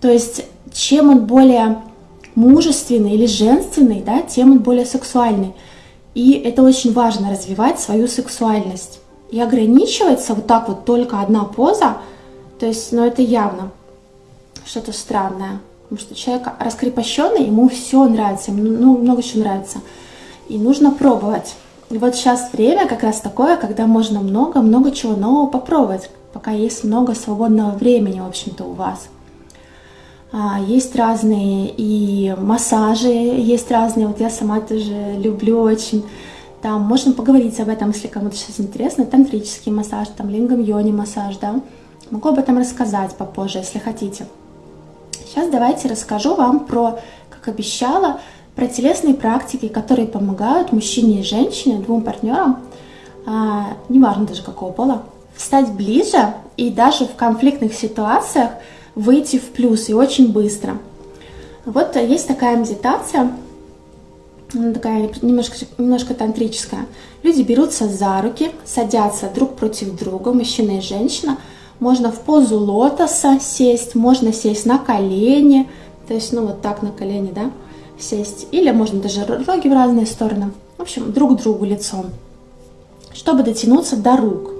То есть чем он более мужественный или женственный, да, тем он более сексуальный. И это очень важно, развивать свою сексуальность. И ограничивается вот так вот только одна поза, то есть, ну это явно что-то странное. Потому что человек раскрепощенный, ему все нравится, ему ну, много чего нравится. И нужно пробовать. И вот сейчас время как раз такое, когда можно много-много чего нового попробовать, пока есть много свободного времени, в общем-то, у вас. А, есть разные и массажи, есть разные, вот я сама тоже люблю очень. Там можно поговорить об этом, если кому-то сейчас интересно, тантрический массаж, там лингам йони массаж, да. Могу об этом рассказать попозже, если хотите. Сейчас давайте расскажу вам про, как обещала, про телесные практики, которые помогают мужчине и женщине, двум партнерам, а, неважно даже какого пола, стать ближе и даже в конфликтных ситуациях выйти в плюс и очень быстро. Вот есть такая медитация, она такая немножко, немножко тантрическая. Люди берутся за руки, садятся друг против друга, мужчина и женщина – можно в позу лотоса сесть, можно сесть на колени, то есть, ну, вот так на колени, да, сесть. Или можно даже роги в разные стороны. В общем, друг другу лицом, чтобы дотянуться до рук.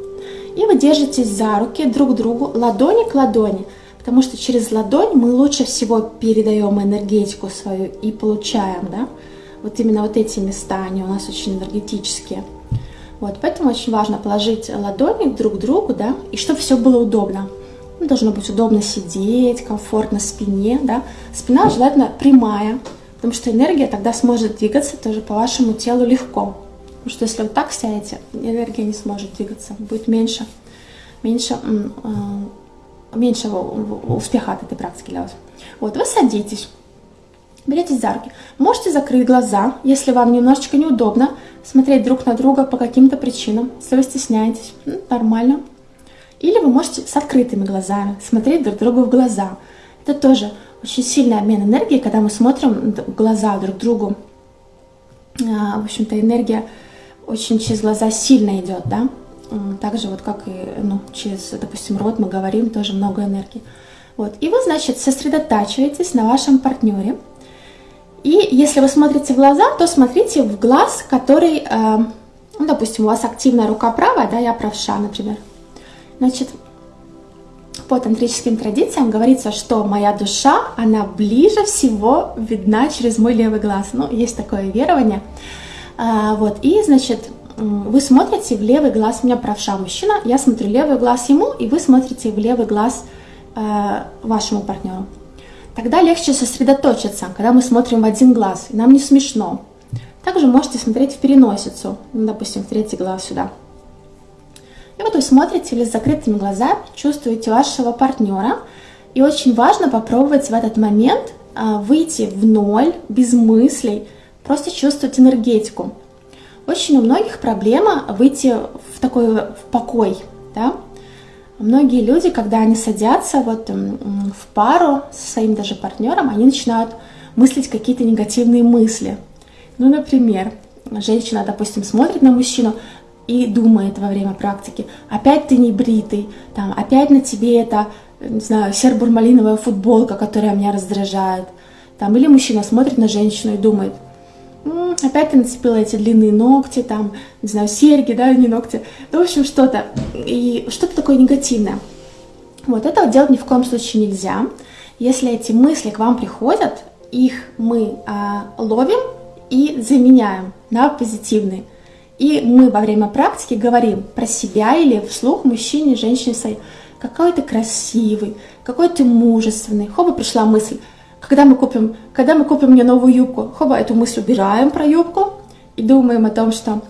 И вы держитесь за руки друг к другу, ладони к ладони, потому что через ладонь мы лучше всего передаем энергетику свою и получаем, да. Вот именно вот эти места, они у нас очень энергетические. Вот, поэтому очень важно положить ладони друг к другу, да, и чтобы все было удобно. Ну, должно быть удобно сидеть, комфортно спине, да. Спина желательно прямая, потому что энергия тогда сможет двигаться тоже по вашему телу легко. Потому что если вы так сядете, энергия не сможет двигаться, будет меньше, меньше, э, меньше успеха от этой практики для вас. Вот, вы садитесь, беретесь за руки. Можете закрыть глаза, если вам немножечко неудобно смотреть друг на друга по каким-то причинам, если вы стесняетесь, нормально. Или вы можете с открытыми глазами смотреть друг другу в глаза. Это тоже очень сильный обмен энергии, когда мы смотрим в глаза друг другу. А, в общем-то, энергия очень через глаза сильно идет, да. Так же вот как и ну, через, допустим, рот мы говорим, тоже много энергии. Вот. И вы, значит, сосредотачиваетесь на вашем партнере – и если вы смотрите в глаза, то смотрите в глаз, который, э, ну, допустим, у вас активная рука правая, да, я правша, например. Значит, по тантрическим традициям говорится, что моя душа, она ближе всего видна через мой левый глаз. Ну, есть такое верование. А, вот, и, значит, вы смотрите в левый глаз, у меня правша мужчина, я смотрю левый глаз ему, и вы смотрите в левый глаз э, вашему партнеру. Тогда легче сосредоточиться, когда мы смотрим в один глаз, и нам не смешно. Также можете смотреть в переносицу, ну, допустим, в третий глаз сюда. И вот вы смотрите или с закрытыми глазами, чувствуете вашего партнера. И очень важно попробовать в этот момент а, выйти в ноль, без мыслей, просто чувствовать энергетику. Очень у многих проблема выйти в такой в покой. Да? Многие люди, когда они садятся вот в пару со своим даже партнером, они начинают мыслить какие-то негативные мысли. Ну, например, женщина, допустим, смотрит на мужчину, и думает во время практики, опять ты не бритый, там, опять на тебе это, не знаю, сербурмалиновая футболка, которая меня раздражает. Там, или мужчина смотрит на женщину и думает, опять ты нацепила эти длинные ногти, там, не знаю, серьги, да, не ногти, ну, в общем, что-то, и что-то такое негативное. Вот этого делать ни в коем случае нельзя. Если эти мысли к вам приходят, их мы а, ловим и заменяем на позитивные. И мы во время практики говорим про себя или вслух мужчине, женщине какой ты красивый, какой ты мужественный. Хоба пришла мысль, когда мы купим, когда мы купим мне новую юбку, хоба эту мысль убираем про юбку и думаем о том, что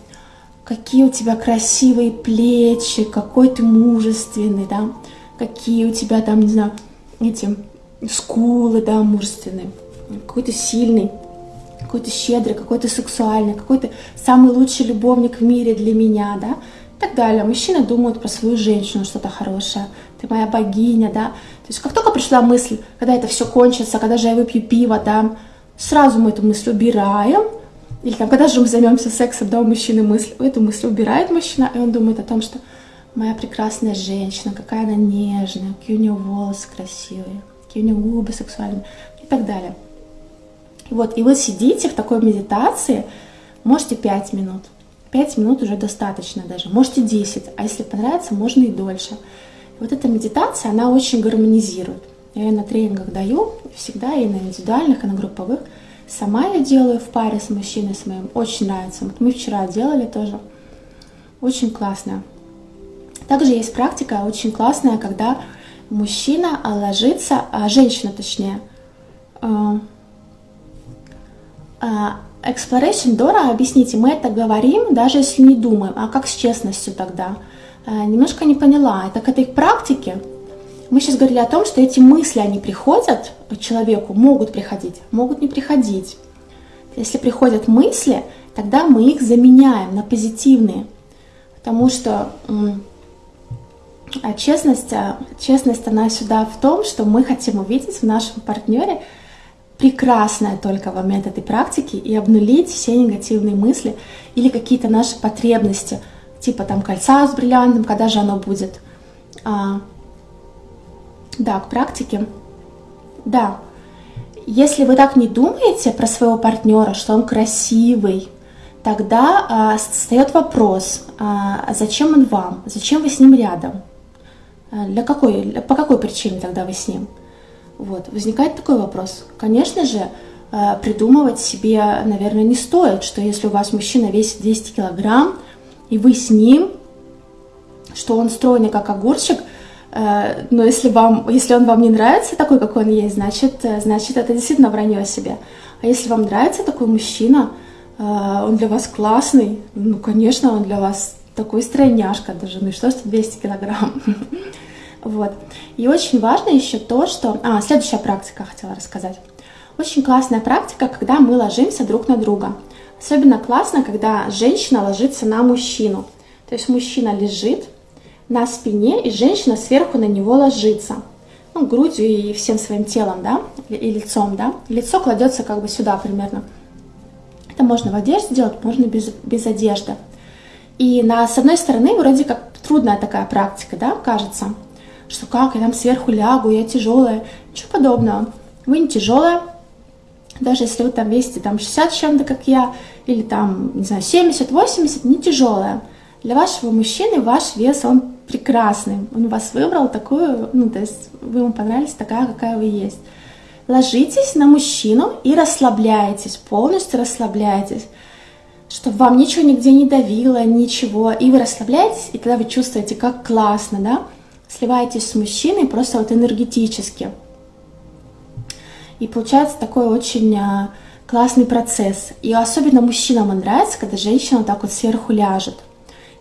какие у тебя красивые плечи, какой ты мужественный, да, какие у тебя там, не знаю, эти скулы, да, мужественные, какой ты сильный какой-то щедрый, какой-то сексуальный, какой-то самый лучший любовник в мире для меня, да, и так далее. Мужчины думают про свою женщину что-то хорошее, ты моя богиня, да. То есть как только пришла мысль, когда это все кончится, когда же я выпью пиво, да, сразу мы эту мысль убираем, или там, когда же мы займемся сексом, да, у мужчины мысль, эту мысль убирает мужчина, и он думает о том, что моя прекрасная женщина, какая она нежная, какие у нее волосы красивые, какие у нее губы сексуальные и так далее. Вот, и вы сидите в такой медитации, можете 5 минут. 5 минут уже достаточно даже, можете 10, а если понравится, можно и дольше. Вот эта медитация, она очень гармонизирует. Я ее на тренингах даю, всегда и на индивидуальных, и на групповых. Сама я делаю в паре с мужчиной с моим, очень нравится. Вот мы вчера делали тоже, очень классно. Также есть практика очень классная, когда мужчина ложится, а женщина точнее, э, а, exploration Дора, объясните, мы это говорим, даже если не думаем, а как с честностью тогда? А, немножко не поняла, это к практике. Мы сейчас говорили о том, что эти мысли, они приходят человеку, могут приходить, могут не приходить. Если приходят мысли, тогда мы их заменяем на позитивные. Потому что а честность, честность, она сюда в том, что мы хотим увидеть в нашем партнере прекрасное только момент этой практики и обнулить все негативные мысли или какие-то наши потребности, типа там кольца с бриллиантом, когда же оно будет. А, да, к практике. Да, если вы так не думаете про своего партнера, что он красивый, тогда а, встает вопрос, а, зачем он вам, зачем вы с ним рядом, а, для какой, по какой причине тогда вы с ним. Вот. Возникает такой вопрос. Конечно же, э, придумывать себе, наверное, не стоит, что если у вас мужчина весит 200 килограмм, и вы с ним, что он стройный, как огурчик, э, но если, вам, если он вам не нравится такой, какой он есть, значит, э, значит это действительно вранье о себе. А если вам нравится такой мужчина, он для вас классный, ну, конечно, он для вас такой стройняшка даже, ну и что, что 200 килограмм. Вот. И очень важно еще то, что... А, следующая практика хотела рассказать. Очень классная практика, когда мы ложимся друг на друга. Особенно классно, когда женщина ложится на мужчину. То есть мужчина лежит на спине, и женщина сверху на него ложится. Ну, грудью и всем своим телом, да, и лицом, да. Лицо кладется как бы сюда примерно. Это можно в одежде делать, можно без, без одежды. И на, с одной стороны, вроде как трудная такая практика, да, кажется что как, я там сверху лягу, я тяжелая. Ничего подобного. Вы не тяжелая, даже если вы там весите там 60 чем-то, как я, или там, не знаю, 70-80, не тяжелая. Для вашего мужчины ваш вес, он прекрасный. Он вас выбрал такую, ну, то есть вы ему понравились такая, какая вы есть. Ложитесь на мужчину и расслабляйтесь, полностью расслабляйтесь, чтобы вам ничего нигде не давило, ничего. И вы расслабляетесь, и тогда вы чувствуете, как классно, да? Сливаетесь с мужчиной просто вот энергетически. И получается такой очень а, классный процесс. И особенно мужчинам нравится, когда женщина так вот сверху ляжет.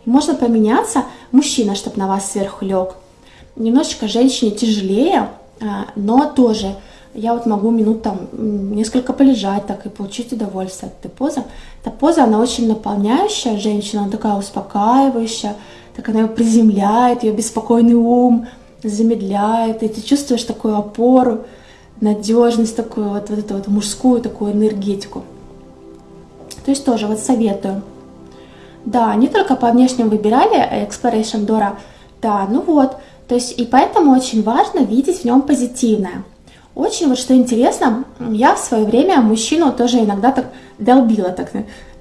И можно поменяться, мужчина, чтобы на вас сверху лег. Немножечко женщине тяжелее, а, но тоже я вот могу минут там несколько полежать так и получить удовольствие от этой позы. Эта поза, она очень наполняющая женщина, она такая успокаивающая, так она ее приземляет, ее беспокойный ум замедляет, и ты чувствуешь такую опору, надежность такую, вот, вот эту вот мужскую такую энергетику. То есть тоже вот советую. Да, не только по внешнему выбирали Exploration Dora, да, ну вот, то есть и поэтому очень важно видеть в нем позитивное. Очень вот что интересно, я в свое время мужчину тоже иногда так долбила, так,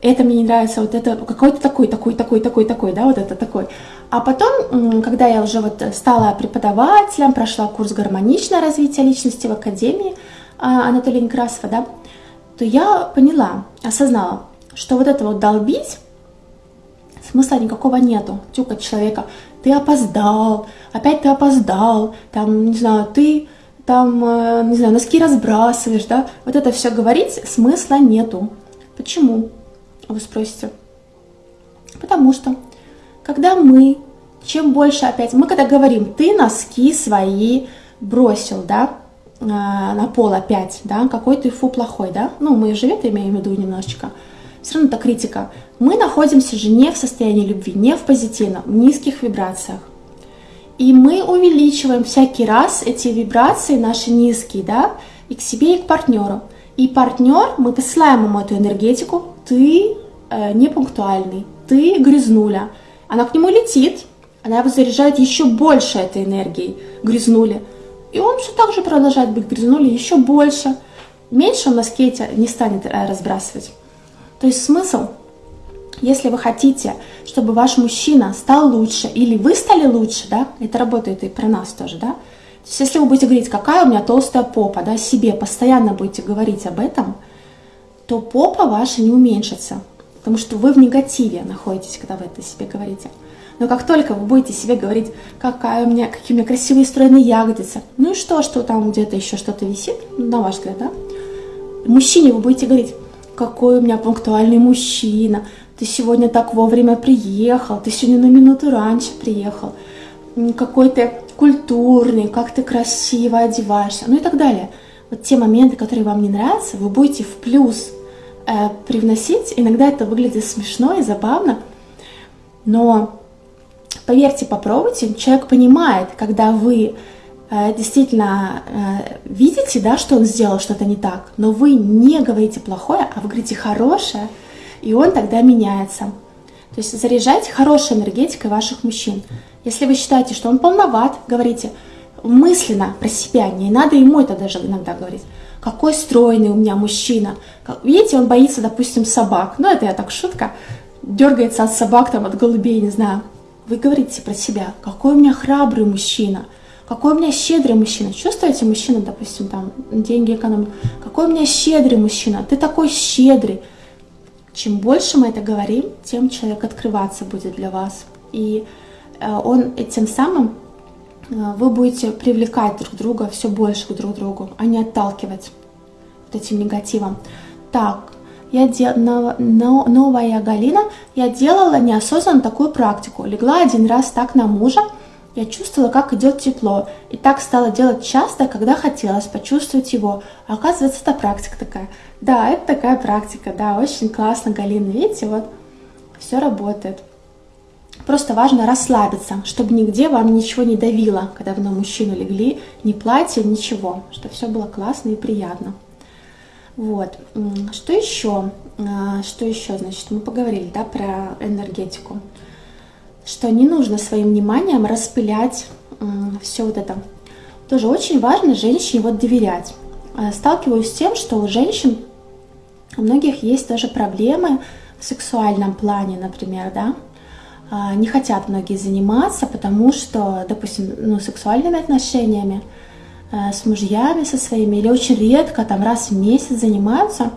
это мне не нравится, вот это какой-то такой, такой, такой, такой, такой, да, вот это такой. А потом, когда я уже вот стала преподавателем, прошла курс гармоничное развитие личности в Академии а, Анатолия Некрасова, да, то я поняла, осознала, что вот это вот долбить, смысла никакого нету. Тюкать человека, ты опоздал, опять ты опоздал, там, не знаю, ты там, э, не знаю, носки разбрасываешь, да, вот это все говорить смысла нету. Почему? Вы спросите. Потому что когда мы, чем больше опять, мы когда говорим, ты носки свои бросил, да, э, на пол опять, да, какой ты фу плохой, да, ну, мы это имеем в виду немножечко, все равно это критика. Мы находимся же не в состоянии любви, не в позитивном, в низких вибрациях. И мы увеличиваем всякий раз эти вибрации наши низкие, да, и к себе, и к партнеру. И партнер, мы посылаем ему эту энергетику, ты э, непунктуальный, ты грязнуля, она к нему летит, она его заряжает еще больше этой энергией грязнули. И он все так же продолжает быть грязнули еще больше. Меньше он на скейте не станет э, разбрасывать. То есть смысл, если вы хотите, чтобы ваш мужчина стал лучше, или вы стали лучше, да, это работает и про нас тоже, да, то есть если вы будете говорить, какая у меня толстая попа, да, себе постоянно будете говорить об этом, то попа ваша не уменьшится, потому что вы в негативе находитесь, когда вы это себе говорите. Но как только вы будете себе говорить, какая у меня, какие у меня красивые стройные ягодицы, ну и что, что там где-то еще что-то висит, на ваш взгляд, да? Мужчине вы будете говорить, какой у меня пунктуальный мужчина, ты сегодня так вовремя приехал, ты сегодня на минуту раньше приехал, какой ты культурный, как ты красиво одеваешься, ну и так далее. Вот те моменты, которые вам не нравятся, вы будете в плюс э, привносить. Иногда это выглядит смешно и забавно, но поверьте, попробуйте, человек понимает, когда вы э, действительно э, видите, да, что он сделал что-то не так, но вы не говорите плохое, а вы говорите хорошее, и он тогда меняется. То есть заряжайте хорошей энергетикой ваших мужчин. Если вы считаете, что он полноват, говорите мысленно про себя, не надо ему это даже иногда говорить. Какой стройный у меня мужчина. Видите, он боится, допустим, собак. Ну, это я так шутка. Дергается от собак, там, от голубей, не знаю. Вы говорите про себя, какой у меня храбрый мужчина, какой у меня щедрый мужчина. Чувствуете мужчину, допустим, там, деньги экономит. Какой у меня щедрый мужчина, ты такой щедрый. Чем больше мы это говорим, тем человек открываться будет для вас. И э, он тем самым э, вы будете привлекать друг друга все больше к друг другу, а не отталкивать вот этим негативом. Так, я дел... новая Галина, я делала неосознанно такую практику. Легла один раз так на мужа, я чувствовала, как идет тепло, и так стала делать часто, когда хотелось почувствовать его. А оказывается, это практика такая. Да, это такая практика, да, очень классно, Галина. Видите, вот все работает. Просто важно расслабиться, чтобы нигде вам ничего не давило, когда вы на мужчину легли, ни платье, ничего, чтобы все было классно и приятно. Вот, что еще? А, что еще, значит, мы поговорили, да, про энергетику что не нужно своим вниманием распылять все вот это. Тоже очень важно женщине вот доверять. Э, сталкиваюсь с тем, что у женщин, у многих есть тоже проблемы в сексуальном плане, например, да, а, не хотят многие заниматься, потому что, допустим, ну, сексуальными отношениями э, с мужьями со своими или очень редко, там раз в месяц занимаются,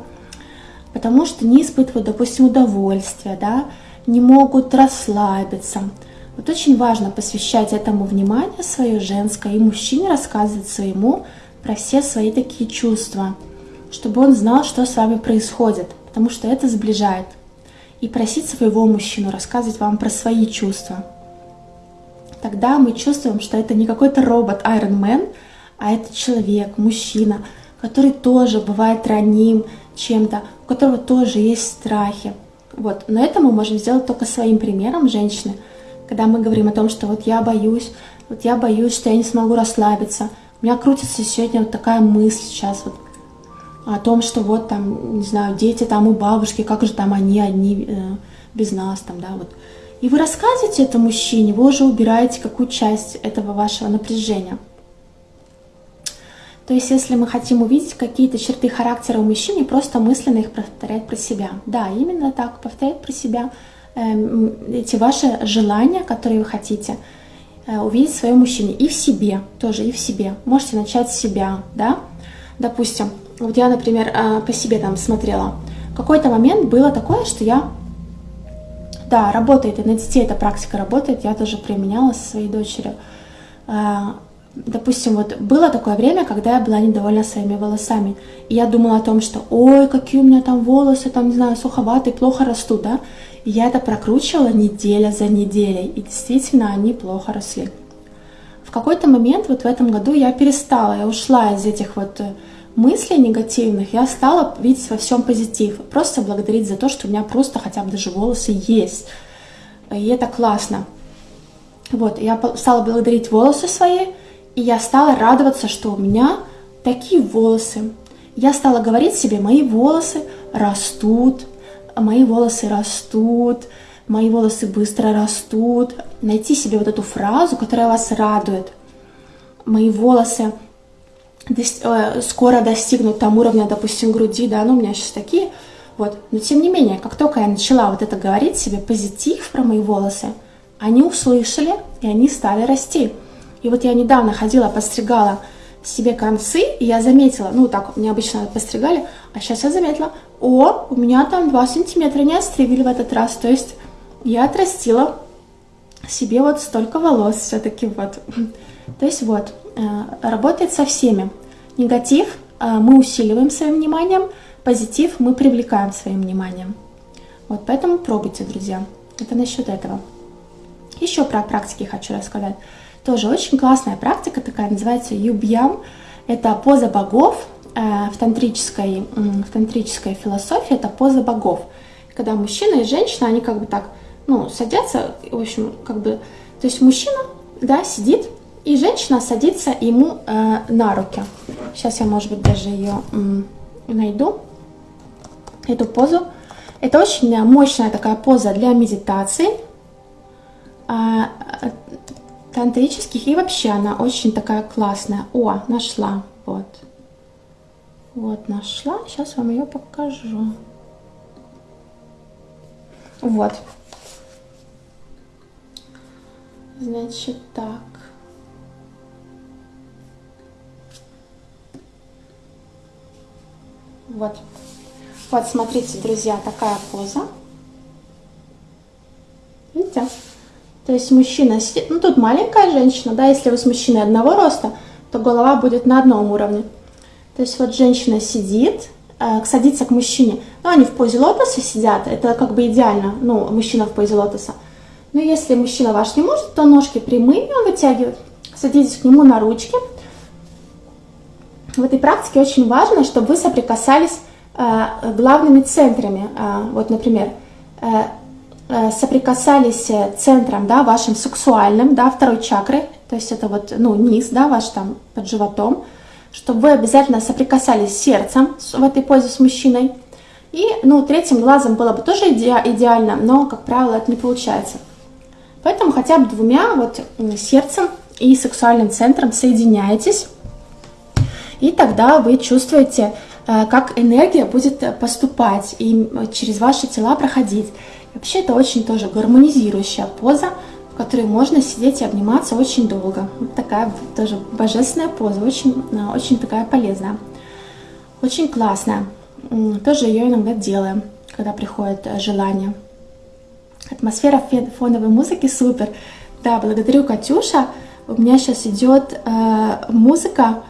потому что не испытывают, допустим, удовольствия, да, не могут расслабиться. Вот очень важно посвящать этому внимание свое женское, и мужчине рассказывать своему про все свои такие чувства, чтобы он знал, что с вами происходит, потому что это сближает и просить своего мужчину рассказывать вам про свои чувства. Тогда мы чувствуем, что это не какой-то робот Iron Man, а это человек, мужчина, который тоже бывает раним чем-то, у которого тоже есть страхи. Вот. Но это мы можем сделать только своим примером женщины, когда мы говорим о том, что вот я боюсь, вот я боюсь, что я не смогу расслабиться. У меня крутится сегодня вот такая мысль сейчас вот о том, что вот там, не знаю, дети там у бабушки, как же там они одни э, без нас там, да, вот. И вы рассказываете это мужчине, вы уже убираете какую часть этого вашего напряжения. То есть, если мы хотим увидеть какие-то черты характера у мужчины, просто мысленно их повторять про себя. Да, именно так, повторять про себя э, эти ваши желания, которые вы хотите э, увидеть в своем мужчине. И в себе тоже, и в себе. Можете начать с себя, да. Допустим, вот я, например, а, по себе там смотрела. Какой-то момент было такое, что я... Да, работает, и на детей эта практика работает, я тоже применяла со своей дочерью. А, допустим, вот было такое время, когда я была недовольна своими волосами, и я думала о том, что ой, какие у меня там волосы, там, не знаю, суховатые, плохо растут, да, и я это прокручивала неделя за неделей, и действительно они плохо росли. В какой-то момент вот в этом году я перестала, я ушла из этих вот э, мыслей негативных я стала видеть во всем позитив. Просто благодарить за то, что у меня просто хотя бы даже волосы есть. И это классно. Вот, я стала благодарить волосы свои, и я стала радоваться, что у меня такие волосы. Я стала говорить себе, мои волосы растут, мои волосы растут, мои волосы быстро растут. Найти себе вот эту фразу, которая вас радует. Мои волосы скоро достигнут там уровня, допустим, груди, да, ну у меня сейчас такие, вот. Но тем не менее, как только я начала вот это говорить себе, позитив про мои волосы, они услышали, и они стали расти. И вот я недавно ходила, постригала себе концы, и я заметила, ну так, мне обычно постригали, а сейчас я заметила, о, у меня там 2 сантиметра не отстригли в этот раз, то есть я отрастила себе вот столько волос все-таки вот. То есть вот, э, работает со всеми. Негатив э, мы усиливаем своим вниманием, позитив мы привлекаем своим вниманием. Вот поэтому пробуйте, друзья. Это насчет этого. Еще про практики хочу рассказать. Тоже очень классная практика такая, называется юбьям. Это поза богов э, в тантрической, в тантрической философии, это поза богов. Когда мужчина и женщина, они как бы так, ну, садятся, в общем, как бы, то есть мужчина, да, сидит, и женщина садится ему э, на руки. Сейчас я, может быть, даже ее найду, эту позу. Это очень мощная такая поза для медитации, э, тантрических, и вообще она очень такая классная. О, нашла, вот. Вот, нашла, сейчас вам ее покажу. Вот. Значит, так. Вот. Вот, смотрите, друзья, такая поза. Видите? То есть мужчина сидит, ну тут маленькая женщина, да, если вы с мужчиной одного роста, то голова будет на одном уровне. То есть вот женщина сидит, э, садится к мужчине, ну они в позе лотоса сидят, это как бы идеально, ну мужчина в позе лотоса. Но если мужчина ваш не может, то ножки прямые он вытягивает, садитесь к нему на ручки, в этой практике очень важно, чтобы вы соприкасались э, главными центрами. Э, вот, например, э, соприкасались центром, да, вашим сексуальным, да, второй чакрой, то есть это вот, ну, низ, да, ваш там под животом, чтобы вы обязательно соприкасались сердцем в этой позе с мужчиной. И, ну, третьим глазом было бы тоже иде идеально, но, как правило, это не получается. Поэтому хотя бы двумя, вот, сердцем и сексуальным центром соединяйтесь. И тогда вы чувствуете э, как энергия будет поступать и через ваши тела проходить. Вообще это очень тоже гармонизирующая поза, в которой можно сидеть и обниматься очень долго. Вот такая тоже божественная поза, очень, э, очень такая полезная. Очень классная. Тоже ее иногда делаем, когда приходит э, желание. Атмосфера фоновой музыки супер. Да, благодарю Катюша. У меня сейчас идет э, музыка,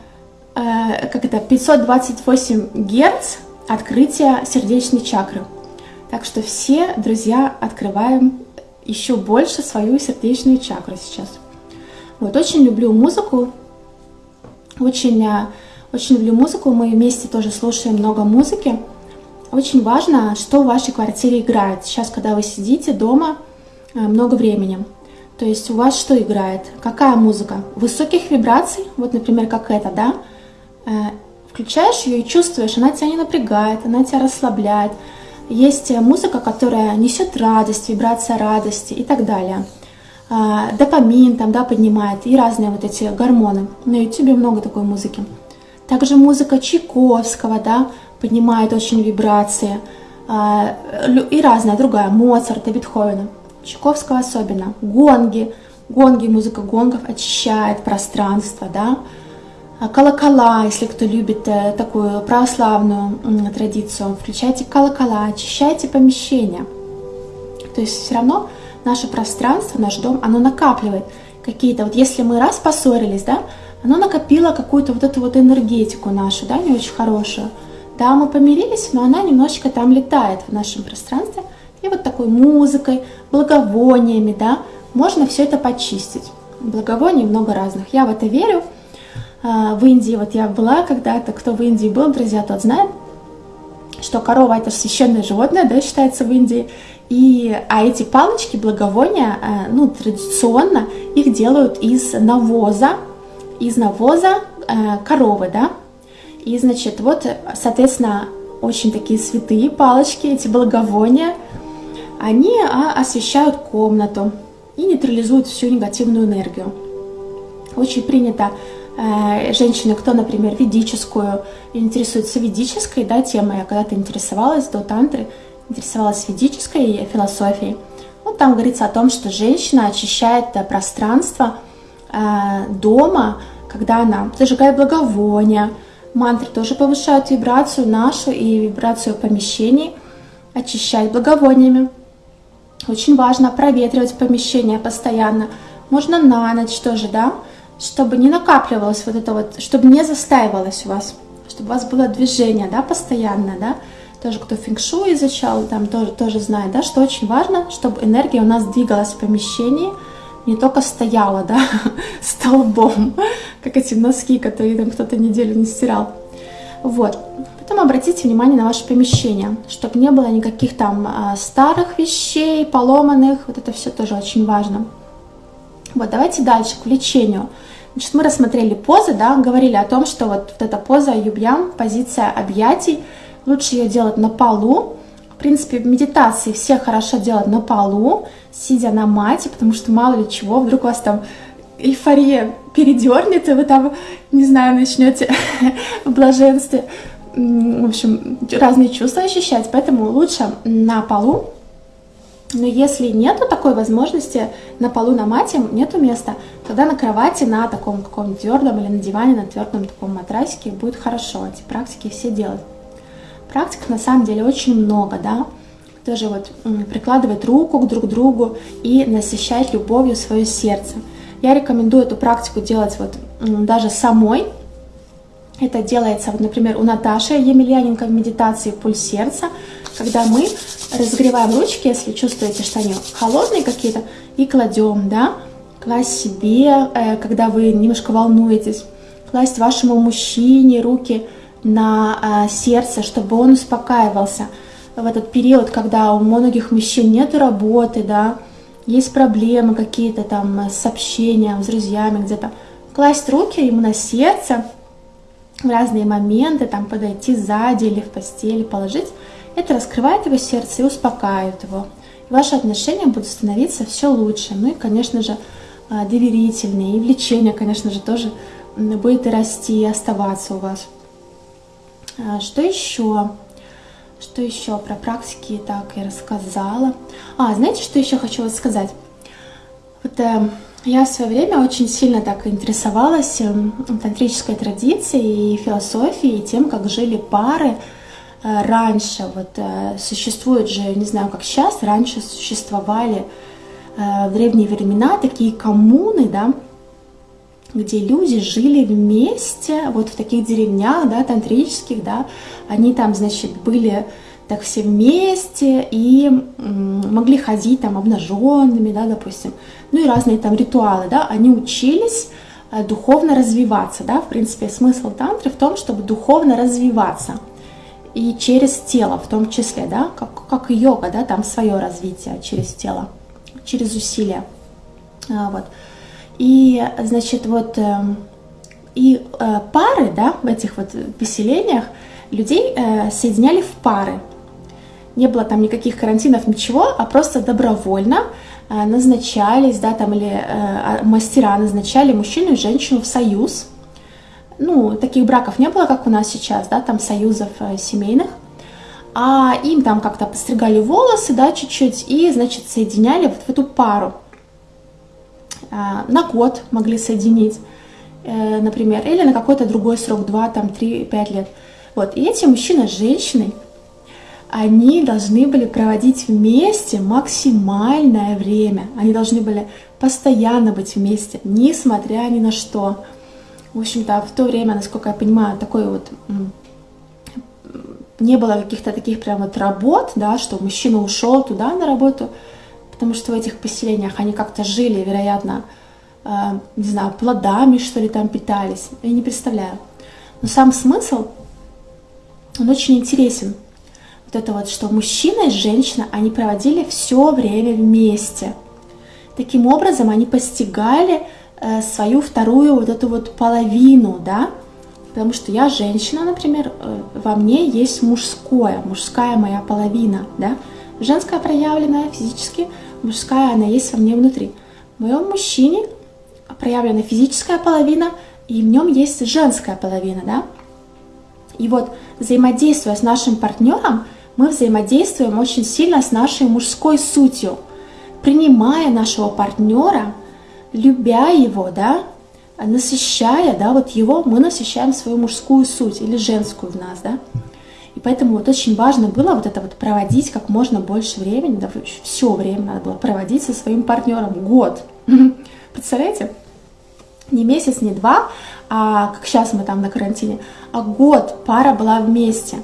э, как это, 528 герц открытия сердечной чакры. Так что все, друзья, открываем еще больше свою сердечную чакру сейчас. Вот, очень люблю музыку, очень, э, очень люблю музыку, мы вместе тоже слушаем много музыки. Очень важно, что в вашей квартире играет. Сейчас, когда вы сидите дома э, много времени, то есть у вас что играет? Какая музыка? Высоких вибраций, вот, например, как это, да? Э, включаешь ее и чувствуешь, она тебя не напрягает, она тебя расслабляет, есть музыка, которая несет радость, вибрация радости и так далее. А, допамин там, да, поднимает и разные вот эти гормоны. На YouTube много такой музыки. Также музыка Чайковского, да, поднимает очень вибрации. И разная другая, Моцарта, Бетховена. Чайковского особенно. Гонги. Гонги, музыка гонгов очищает пространство, да. А, колокола, если кто любит э, такую православную традицию, включайте колокола, очищайте помещение. То есть все равно наше пространство, наш дом, оно накапливает какие-то, вот если мы раз поссорились, да, оно накопило какую-то вот эту вот энергетику нашу, да, не очень хорошую. Да, мы помирились, но она немножечко там летает в нашем пространстве. И вот такой музыкой, благовониями, да, можно все это почистить. Благовоний много разных. Я в это верю. А, в Индии, вот я была когда-то, кто в Индии был, друзья, тот знает, что корова это священное животное, да, считается в Индии. И, а эти палочки, благовония, а, ну, традиционно их делают из навоза, из навоза а, коровы, да. И, значит, вот, соответственно, очень такие святые палочки, эти благовония, они освещают комнату и нейтрализуют всю негативную энергию. Очень принято женщины, кто, например, ведическую, интересуется ведической да, темой, я когда-то интересовалась до тантры, интересовалась ведической философией. Вот там говорится о том, что женщина очищает пространство э, дома, когда она зажигает благовония, мантры тоже повышают вибрацию нашу и вибрацию помещений, очищать благовониями. Очень важно проветривать помещение постоянно. Можно на ночь тоже, да, чтобы не накапливалось вот это вот, чтобы не застаивалось у вас, чтобы у вас было движение, да, постоянно, да, тоже кто фэнкшу изучал, там тоже, тоже знает, да, что очень важно, чтобы энергия у нас двигалась в помещении, не только стояла, да, столбом, как эти носки, которые там кто-то неделю не стирал. Вот. Потом обратите внимание на ваше помещение, чтобы не было никаких там а, старых вещей, поломанных, вот это все тоже очень важно. Вот, давайте дальше, к влечению. Значит, мы рассмотрели позы, да, говорили о том, что вот, вот эта поза юбьям, позиция объятий, лучше ее делать на полу. В принципе, в медитации все хорошо делать на полу, сидя на мате, потому что мало ли чего, вдруг у вас там эйфория передернет, и вы там, не знаю, начнете в блаженстве, в общем, разные чувства ощущать, поэтому лучше на полу, но если нету такой возможности на полу на мате, нету места, тогда на кровати, на таком каком твердом или на диване, на твердом таком матрасике будет хорошо эти практики все делать. Практик на самом деле очень много, да, тоже вот прикладывать руку к друг другу и насыщать любовью свое сердце. Я рекомендую эту практику делать вот даже самой. Это делается, вот, например, у Наташи Емельяненко в медитации «Пульс сердца», когда мы разогреваем ручки, если чувствуете, что они холодные какие-то, и кладем, да, класть себе, э, когда вы немножко волнуетесь, класть вашему мужчине руки на э, сердце, чтобы он успокаивался. В этот период, когда у многих мужчин нет работы, да, есть проблемы какие-то там с общением, с друзьями где-то, класть руки ему на сердце в разные моменты, там подойти сзади или в постели положить, это раскрывает его сердце и успокаивает его. И ваши отношения будут становиться все лучше. Ну и, конечно же, а, доверительнее. И влечение, конечно же, тоже будет и расти, и оставаться у вас. А, что еще? Что еще про практики? Так, я рассказала. А, знаете, что еще хочу вот сказать? Вот э, я в свое время очень сильно так интересовалась э, тантрической традицией и философией, и тем, как жили пары раньше. Вот э, существует же, не знаю, как сейчас, раньше существовали э, в древние времена такие коммуны, да, где люди жили вместе, вот в таких деревнях, да, тантрических, да, они там, значит, были так все вместе и могли ходить там обнаженными, да, допустим, ну и разные там ритуалы, да, они учились э, духовно развиваться, да, в принципе, смысл тантры в том, чтобы духовно развиваться, и через тело в том числе, да, как, как йога, да, там свое развитие через тело, через усилия, а, вот. И, значит, вот эм, и э, пары, да, в этих вот поселениях людей э, соединяли в пары. Не было там никаких карантинов, ничего, а просто добровольно э, назначались, да, там или а, мастера назначали мужчину и женщину в союз. Ну, таких браков не было, как у нас сейчас, да, там союзов семейных. А им там как-то постригали волосы, да, чуть-чуть, и, значит, соединяли вот в эту пару. А, на год могли соединить, э, например, или на какой-то другой срок, 2, там, 3, 5 лет. Вот, и эти мужчина с женщиной, они должны были проводить вместе максимальное время. Они должны были постоянно быть вместе, несмотря ни на что. В общем-то, в то время, насколько я понимаю, такой вот не было каких-то таких прям вот работ, да, что мужчина ушел туда на работу, потому что в этих поселениях они как-то жили, вероятно, э, не знаю, плодами, что ли, там питались. Я не представляю. Но сам смысл, он очень интересен. Вот это вот, что мужчина и женщина, они проводили все время вместе. Таким образом, они постигали свою вторую вот эту вот половину, да, потому что я женщина, например, э, во мне есть мужское, мужская моя половина, да, женская проявленная физически, мужская, она есть во мне внутри. В моем мужчине проявлена физическая половина, и в нем есть женская половина, да? И вот взаимодействуя с нашим партнером, мы взаимодействуем очень сильно с нашей мужской сутью, принимая нашего партнера, любя его, да, насыщая, да, вот его, мы насыщаем свою мужскую суть или женскую в нас, да. И поэтому вот очень важно было вот это вот проводить как можно больше времени, да, все время надо было проводить со своим партнером, год. Представляете? Не месяц, не два, а как сейчас мы там на карантине, а год пара была вместе.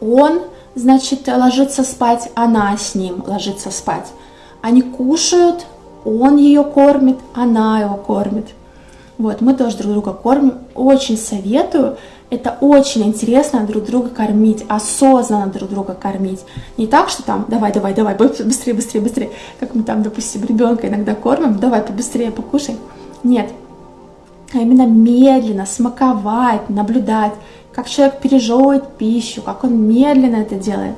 Он, значит, ложится спать, она с ним ложится спать. Они кушают, он ее кормит, она его кормит. Вот, мы тоже друг друга кормим. Очень советую это очень интересно друг друга кормить, осознанно друг друга кормить. Не так, что там, давай, давай, давай, быстрее, быстрее, быстрее, как мы там, допустим, ребенка иногда кормим, давай побыстрее покушай. Нет, а именно медленно смаковать, наблюдать, как человек пережевывает пищу, как он медленно это делает,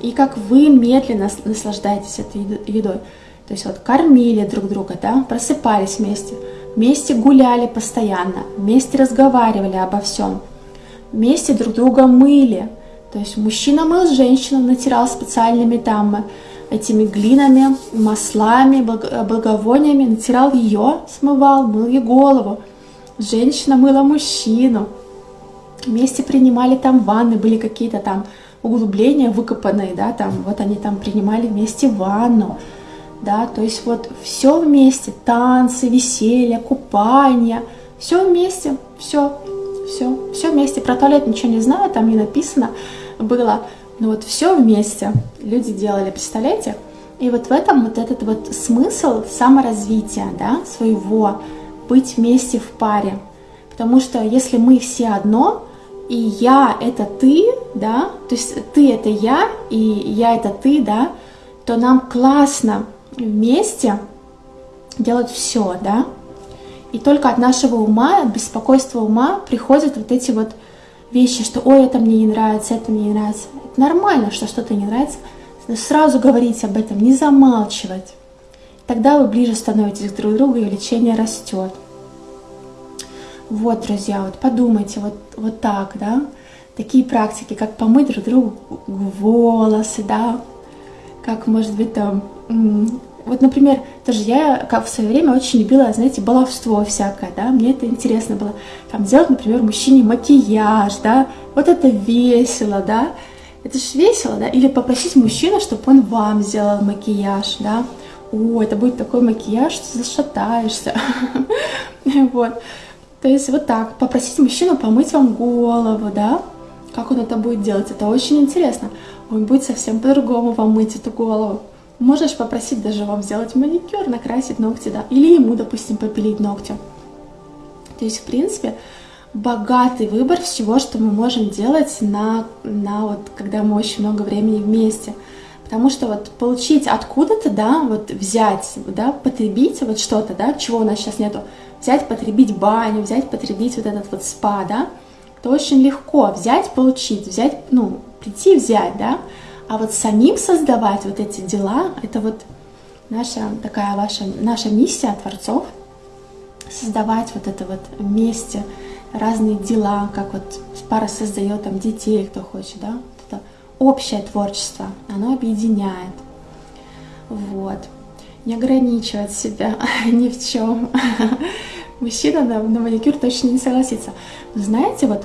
и как вы медленно наслаждаетесь этой едой. То есть вот кормили друг друга, да, просыпались вместе, вместе гуляли постоянно, вместе разговаривали обо всем – вместе друг друга мыли. То есть мужчина мыл женщину, натирал специальными там этими глинами, маслами, благовониями, натирал ее, смывал, мыл ей голову. Женщина мыла мужчину. Вместе принимали там ванны, были какие-то там углубления выкопанные, да, там, вот они там принимали вместе ванну, да, то есть вот все вместе, танцы, веселье, купание, все вместе, все, все, все вместе. Про туалет ничего не знаю, там не написано было. Но вот все вместе люди делали, представляете? И вот в этом вот этот вот смысл саморазвития, да, своего, быть вместе в паре. Потому что если мы все одно, и я это ты, да, то есть ты это я, и я это ты, да, то нам классно вместе делать все, да, и только от нашего ума, от беспокойства ума приходят вот эти вот вещи, что ой, это мне не нравится, это мне не нравится. Это нормально, что что-то не нравится. Сразу говорить об этом, не замалчивать. Тогда вы ближе становитесь друг к другу, и лечение растет. Вот, друзья, вот подумайте вот, вот так, да. такие практики, как помыть друг другу волосы, да, как, может быть, там, вот, например, тоже я как в свое время очень любила, знаете, баловство всякое, да, мне это интересно было, там, сделать, например, мужчине макияж, да, вот это весело, да, это же весело, да, или попросить мужчину, чтобы он вам сделал макияж, да, о, это будет такой макияж, что зашатаешься, вот, то есть вот так, попросить мужчину помыть вам голову, да, как он это будет делать, это очень интересно, он будет совсем по-другому вам мыть эту голову, Можешь попросить даже вам сделать маникюр, накрасить ногти, да, или ему, допустим, попилить ногти. То есть, в принципе, богатый выбор всего, что мы можем делать на, на вот, когда мы очень много времени вместе. Потому что вот получить откуда-то, да, вот взять, да, потребить вот что-то, да, чего у нас сейчас нету, взять, потребить баню, взять, потребить вот этот вот спа, да, это очень легко взять, получить, взять, ну, прийти взять, да, а вот самим создавать вот эти дела, это вот наша такая ваша, наша миссия Творцов, создавать вот это вот вместе разные дела, как вот пара создает там детей, кто хочет, да, вот это общее творчество, оно объединяет, вот, не ограничивать себя ни в чем. Мужчина на, на маникюр точно не согласится. знаете, вот,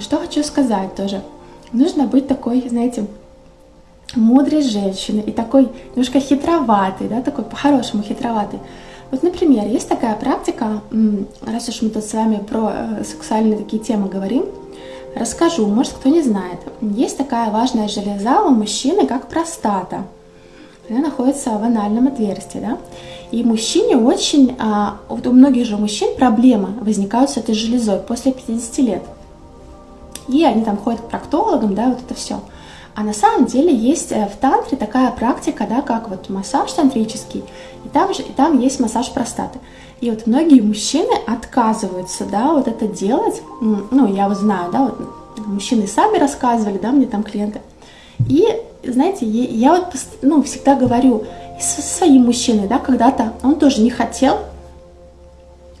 что хочу сказать тоже, нужно быть такой, знаете, мудрой женщины и такой немножко хитроватый, да, такой по-хорошему хитроватый. Вот, например, есть такая практика, раз уж мы тут с вами про э, сексуальные такие темы говорим, расскажу, может кто не знает. Есть такая важная железа у мужчины, как простата. Она находится в анальном отверстии, да. И мужчине очень, а, вот у многих же мужчин проблемы возникают с этой железой после 50 лет. И они там ходят к проктологам, да, вот это все. А на самом деле есть э, в тантре такая практика, да, как вот массаж тантрический, и там же и там есть массаж простаты. И вот многие мужчины отказываются, да, вот это делать. Ну, я вот знаю, да, вот мужчины сами рассказывали, да, мне там клиенты. И, знаете, я вот, ну, всегда говорю со своим мужчиной, да, когда-то он тоже не хотел,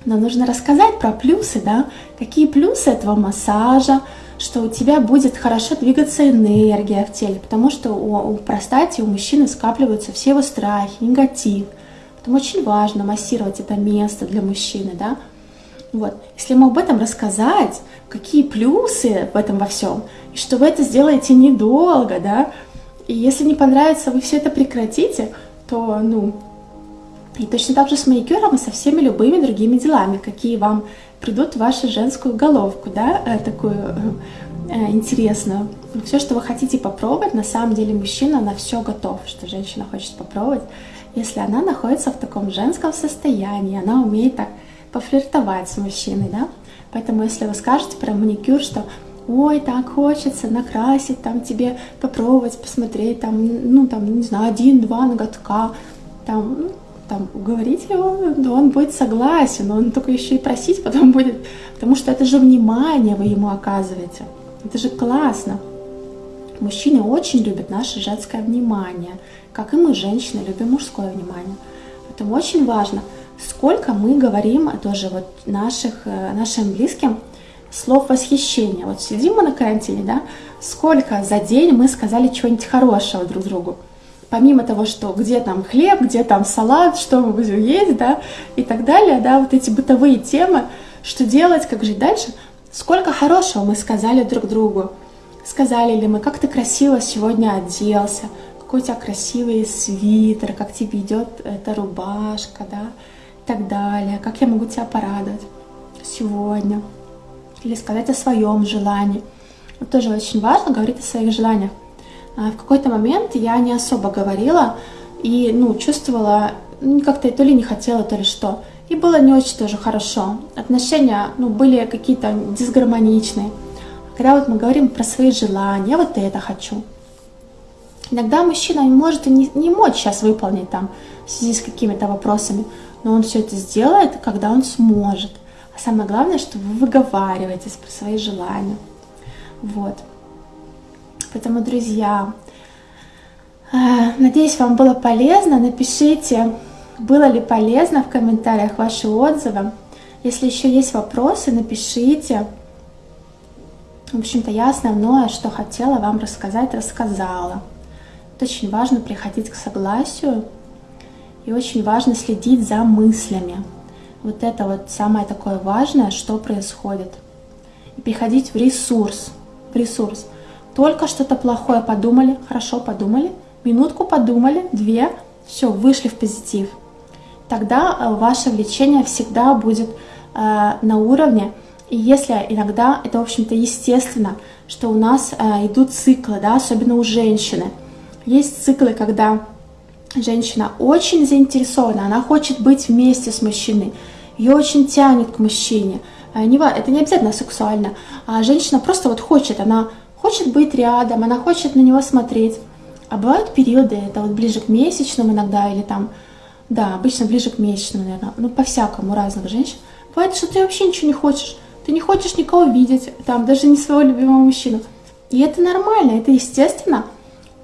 но нужно рассказать про плюсы, да, какие плюсы этого массажа, что у тебя будет хорошо двигаться энергия в теле, потому что у, у простате, у мужчины скапливаются все его страхи, негатив. Поэтому очень важно массировать это место для мужчины, да. Вот. Если ему об этом рассказать, какие плюсы в этом во всем, и что вы это сделаете недолго, да, и если не понравится, вы все это прекратите, то, ну, и точно так же с маникюром и со всеми любыми другими делами, какие вам придут в вашу женскую головку, да, э, такую э, э, интересную. Все, что вы хотите попробовать, на самом деле мужчина на все готов, что женщина хочет попробовать, если она находится в таком женском состоянии, она умеет так пофлиртовать с мужчиной, да. Поэтому если вы скажете про маникюр, что ой, так хочется накрасить, там тебе попробовать, посмотреть, там, ну, там, не знаю, один-два ноготка, там, ну, там, уговорить его, да он будет согласен, он только еще и просить потом будет, потому что это же внимание вы ему оказываете. Это же классно. Мужчины очень любят наше женское внимание, как и мы, женщины, любим мужское внимание. Поэтому очень важно, сколько мы говорим тоже вот наших, э, нашим близким слов восхищения. Вот сидим мы на карантине, да, сколько за день мы сказали чего-нибудь хорошего друг другу помимо того, что где там хлеб, где там салат, что мы будем есть, да, и так далее, да, вот эти бытовые темы, что делать, как жить дальше, сколько хорошего мы сказали друг другу. Сказали ли мы, как ты красиво сегодня оделся, какой у тебя красивый свитер, как тебе идет эта рубашка, да, и так далее, как я могу тебя порадовать сегодня. Или сказать о своем желании. Вот тоже очень важно говорить о своих желаниях. А в какой-то момент я не особо говорила и, ну, чувствовала, ну, как-то то ли не хотела, то ли что. И было не очень тоже хорошо. Отношения, ну, были какие-то дисгармоничные. Когда вот мы говорим про свои желания, я вот это хочу. Иногда мужчина может и не, не мочь сейчас выполнить там в связи с какими-то вопросами, но он все это сделает, когда он сможет. А самое главное, что вы выговариваетесь про свои желания. Вот. Поэтому, друзья, э, надеюсь, вам было полезно. Напишите, было ли полезно в комментариях ваши отзывы. Если еще есть вопросы, напишите. В общем-то, я основное, что хотела вам рассказать, рассказала. Это очень важно приходить к согласию и очень важно следить за мыслями. Вот это вот самое такое важное, что происходит. И приходить в ресурс. В ресурс. Только что-то плохое подумали, хорошо подумали, минутку подумали, две, все, вышли в позитив. Тогда э, ваше влечение всегда будет э, на уровне, и если иногда, это, в общем-то, естественно, что у нас э, идут циклы, да, особенно у женщины. Есть циклы, когда женщина очень заинтересована, она хочет быть вместе с мужчиной, ее очень тянет к мужчине. Э, это не обязательно сексуально, а женщина просто вот хочет, она хочет быть рядом, она хочет на него смотреть. А бывают периоды, это вот ближе к месячным иногда, или там, да, обычно ближе к месячным, наверное, ну, по-всякому, разных женщин. Бывает, что ты вообще ничего не хочешь, ты не хочешь никого видеть, там, даже не своего любимого мужчину. И это нормально, это естественно,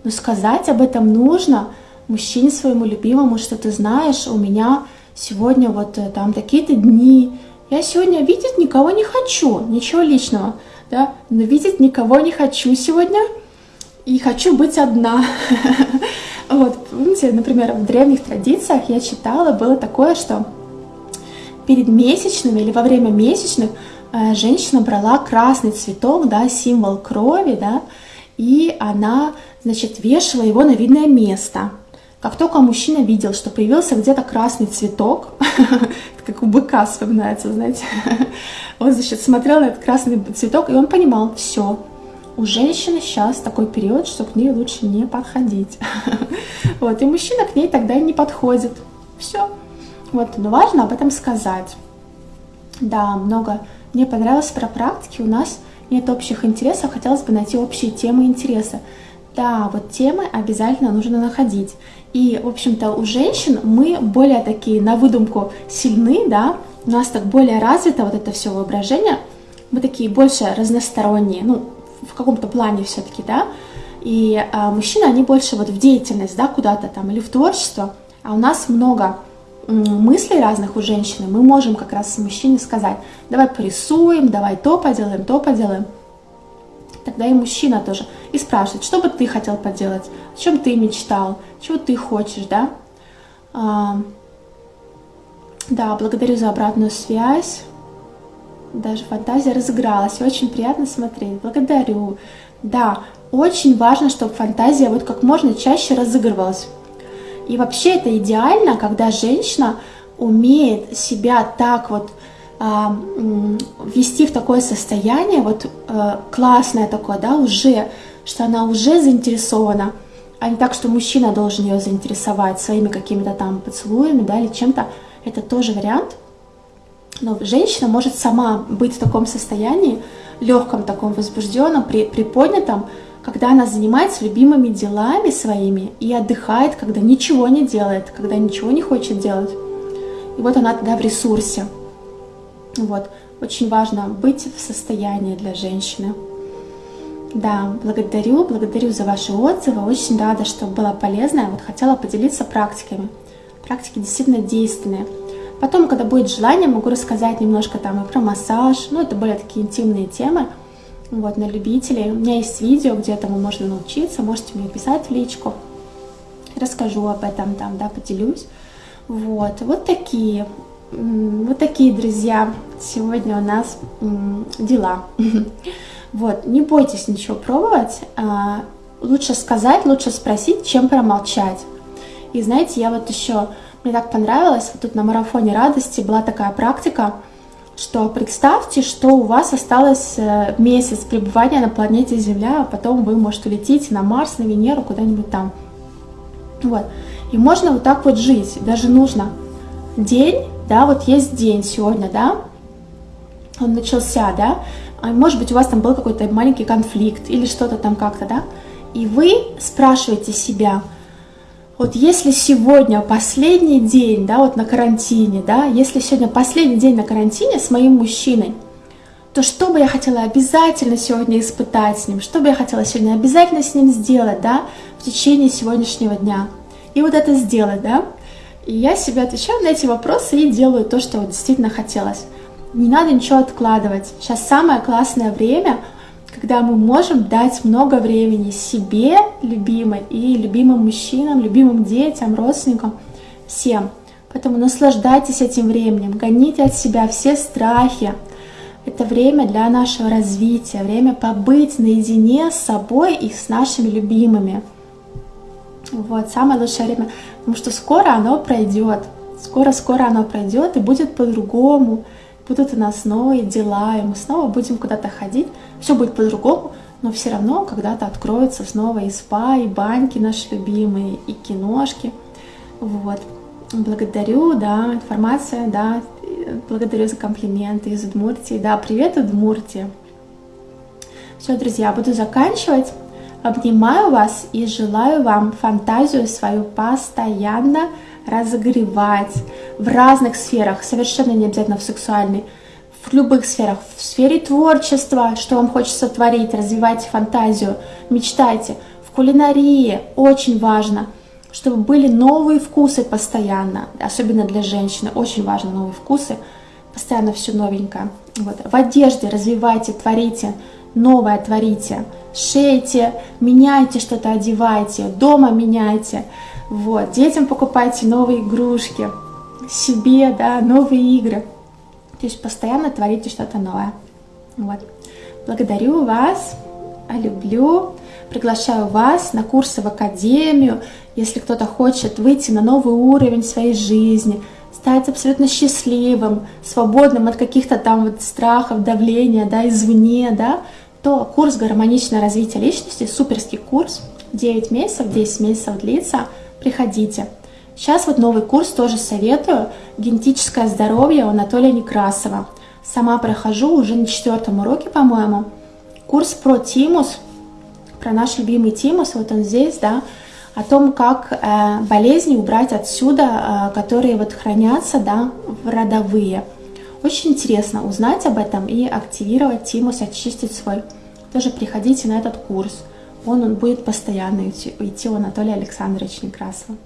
но сказать об этом нужно мужчине своему любимому, что ты знаешь, у меня сегодня вот э, там такие-то дни, я сегодня видеть никого не хочу, ничего личного, да, но видеть никого не хочу сегодня, и хочу быть одна. Вот, помните, например, в древних традициях я читала, было такое, что перед месячными или во время месячных э, женщина брала красный цветок, да, символ крови, да, и она, значит, вешала его на видное место. Как только мужчина видел, что появился где-то красный цветок, как у быка вспоминается, знаете, он, значит, смотрел на этот красный цветок, и он понимал, все, у женщины сейчас такой период, что к ней лучше не подходить. Вот, и мужчина к ней тогда и не подходит. Все. Вот, но важно об этом сказать. Да, много. Мне понравилось про практики. У нас нет общих интересов, хотелось бы найти общие темы интереса. Да, вот темы обязательно нужно находить. И, в общем-то, у женщин мы более такие на выдумку сильны, да, у нас так более развито вот это все воображение, мы такие больше разносторонние, ну, в каком-то плане все-таки, да, и а, мужчины, они больше вот в деятельность, да, куда-то там, или в творчество, а у нас много мыслей разных у женщины, мы можем как раз с мужчиной сказать, давай порисуем, давай то поделаем, то поделаем. Тогда и мужчина тоже. И спрашивает, что бы ты хотел поделать, о чем ты мечтал, чего ты хочешь, да? А, да, благодарю за обратную связь даже фантазия разыгралась, очень приятно смотреть. Благодарю. Да, очень важно, чтобы фантазия вот как можно чаще разыгрывалась. И вообще это идеально, когда женщина умеет себя так вот ввести в такое состояние, вот а, классное такое, да, уже, что она уже заинтересована, а не так, что мужчина должен ее заинтересовать своими какими-то там поцелуями, да, или чем-то. Это тоже вариант – но женщина может сама быть в таком состоянии, легком таком возбужденном, при, приподнятом, когда она занимается любимыми делами своими и отдыхает, когда ничего не делает, когда ничего не хочет делать. И вот она тогда в ресурсе. Вот. Очень важно быть в состоянии для женщины. Да, благодарю, благодарю за ваши отзывы. Очень рада, что было полезно. Вот хотела поделиться практиками. Практики действительно действенные. Потом, когда будет желание, могу рассказать немножко там и про массаж, ну, это более такие интимные темы, вот, на любителей. У меня есть видео, где этому можно научиться, можете мне писать в личку, расскажу об этом там, да, поделюсь. Вот, вот такие, вот такие, друзья, сегодня у нас дела. Вот, не бойтесь ничего пробовать, а, лучше сказать, лучше спросить, чем промолчать. И знаете, я вот еще мне так понравилось, вот тут на марафоне радости была такая практика, что представьте, что у вас осталось э, месяц пребывания на планете Земля, а потом вы, может, улетите на Марс, на Венеру, куда-нибудь там. Вот. И можно вот так вот жить, даже нужно. День, да, вот есть день сегодня, да, он начался, да, а может быть, у вас там был какой-то маленький конфликт или что-то там как-то, да, и вы спрашиваете себя – вот если сегодня последний день, да, вот на карантине, да, если сегодня последний день на карантине с моим мужчиной, то что бы я хотела обязательно сегодня испытать с ним, что бы я хотела сегодня обязательно с ним сделать, да, в течение сегодняшнего дня. И вот это сделать, да. И я себе отвечаю на эти вопросы и делаю то, что действительно хотелось. Не надо ничего откладывать. Сейчас самое классное время, когда мы можем дать много времени себе, любимой, и любимым мужчинам, любимым детям, родственникам, всем. Поэтому наслаждайтесь этим временем, гоните от себя все страхи. Это время для нашего развития, время побыть наедине с собой и с нашими любимыми. Вот, самое лучшее время, потому что скоро оно пройдет. Скоро-скоро оно пройдет и будет по-другому. Будут у нас новые дела, и мы снова будем куда-то ходить. Все будет по-другому, но все равно когда-то откроются снова и спа, и баньки наши любимые, и киношки. Вот. Благодарю, да, информация, да, благодарю за комплименты из Удмуртии. Да, привет, Удмуртия. Все, друзья, буду заканчивать. Обнимаю вас и желаю вам фантазию свою постоянно разогревать в разных сферах, совершенно не обязательно в сексуальной, в любых сферах, в сфере творчества, что вам хочется творить, развивайте фантазию, мечтайте. В кулинарии очень важно, чтобы были новые вкусы постоянно, особенно для женщины, очень важно новые вкусы, постоянно все новенькое. Вот. В одежде развивайте, творите, новое творите, шейте, меняйте что-то, одевайте, дома меняйте, вот, детям покупайте новые игрушки, себе, да, новые игры, то есть постоянно творите что-то новое, вот. Благодарю вас, люблю, приглашаю вас на курсы в академию, если кто-то хочет выйти на новый уровень своей жизни, стать абсолютно счастливым, свободным от каких-то там вот страхов, давления, да, извне, да, то курс «Гармоничное развитие личности», суперский курс, 9 месяцев, 10 месяцев длится, приходите. Сейчас вот новый курс тоже советую, «Генетическое здоровье» у Анатолия Некрасова. Сама прохожу уже на четвертом уроке, по-моему. Курс про тимус, про наш любимый тимус, вот он здесь, да, о том, как э, болезни убрать отсюда, э, которые вот хранятся, да, в родовые. Очень интересно узнать об этом и активировать тимус, очистить свой. Тоже приходите на этот курс. Он, он будет постоянно идти, у Анатолия Александровича Некрасова.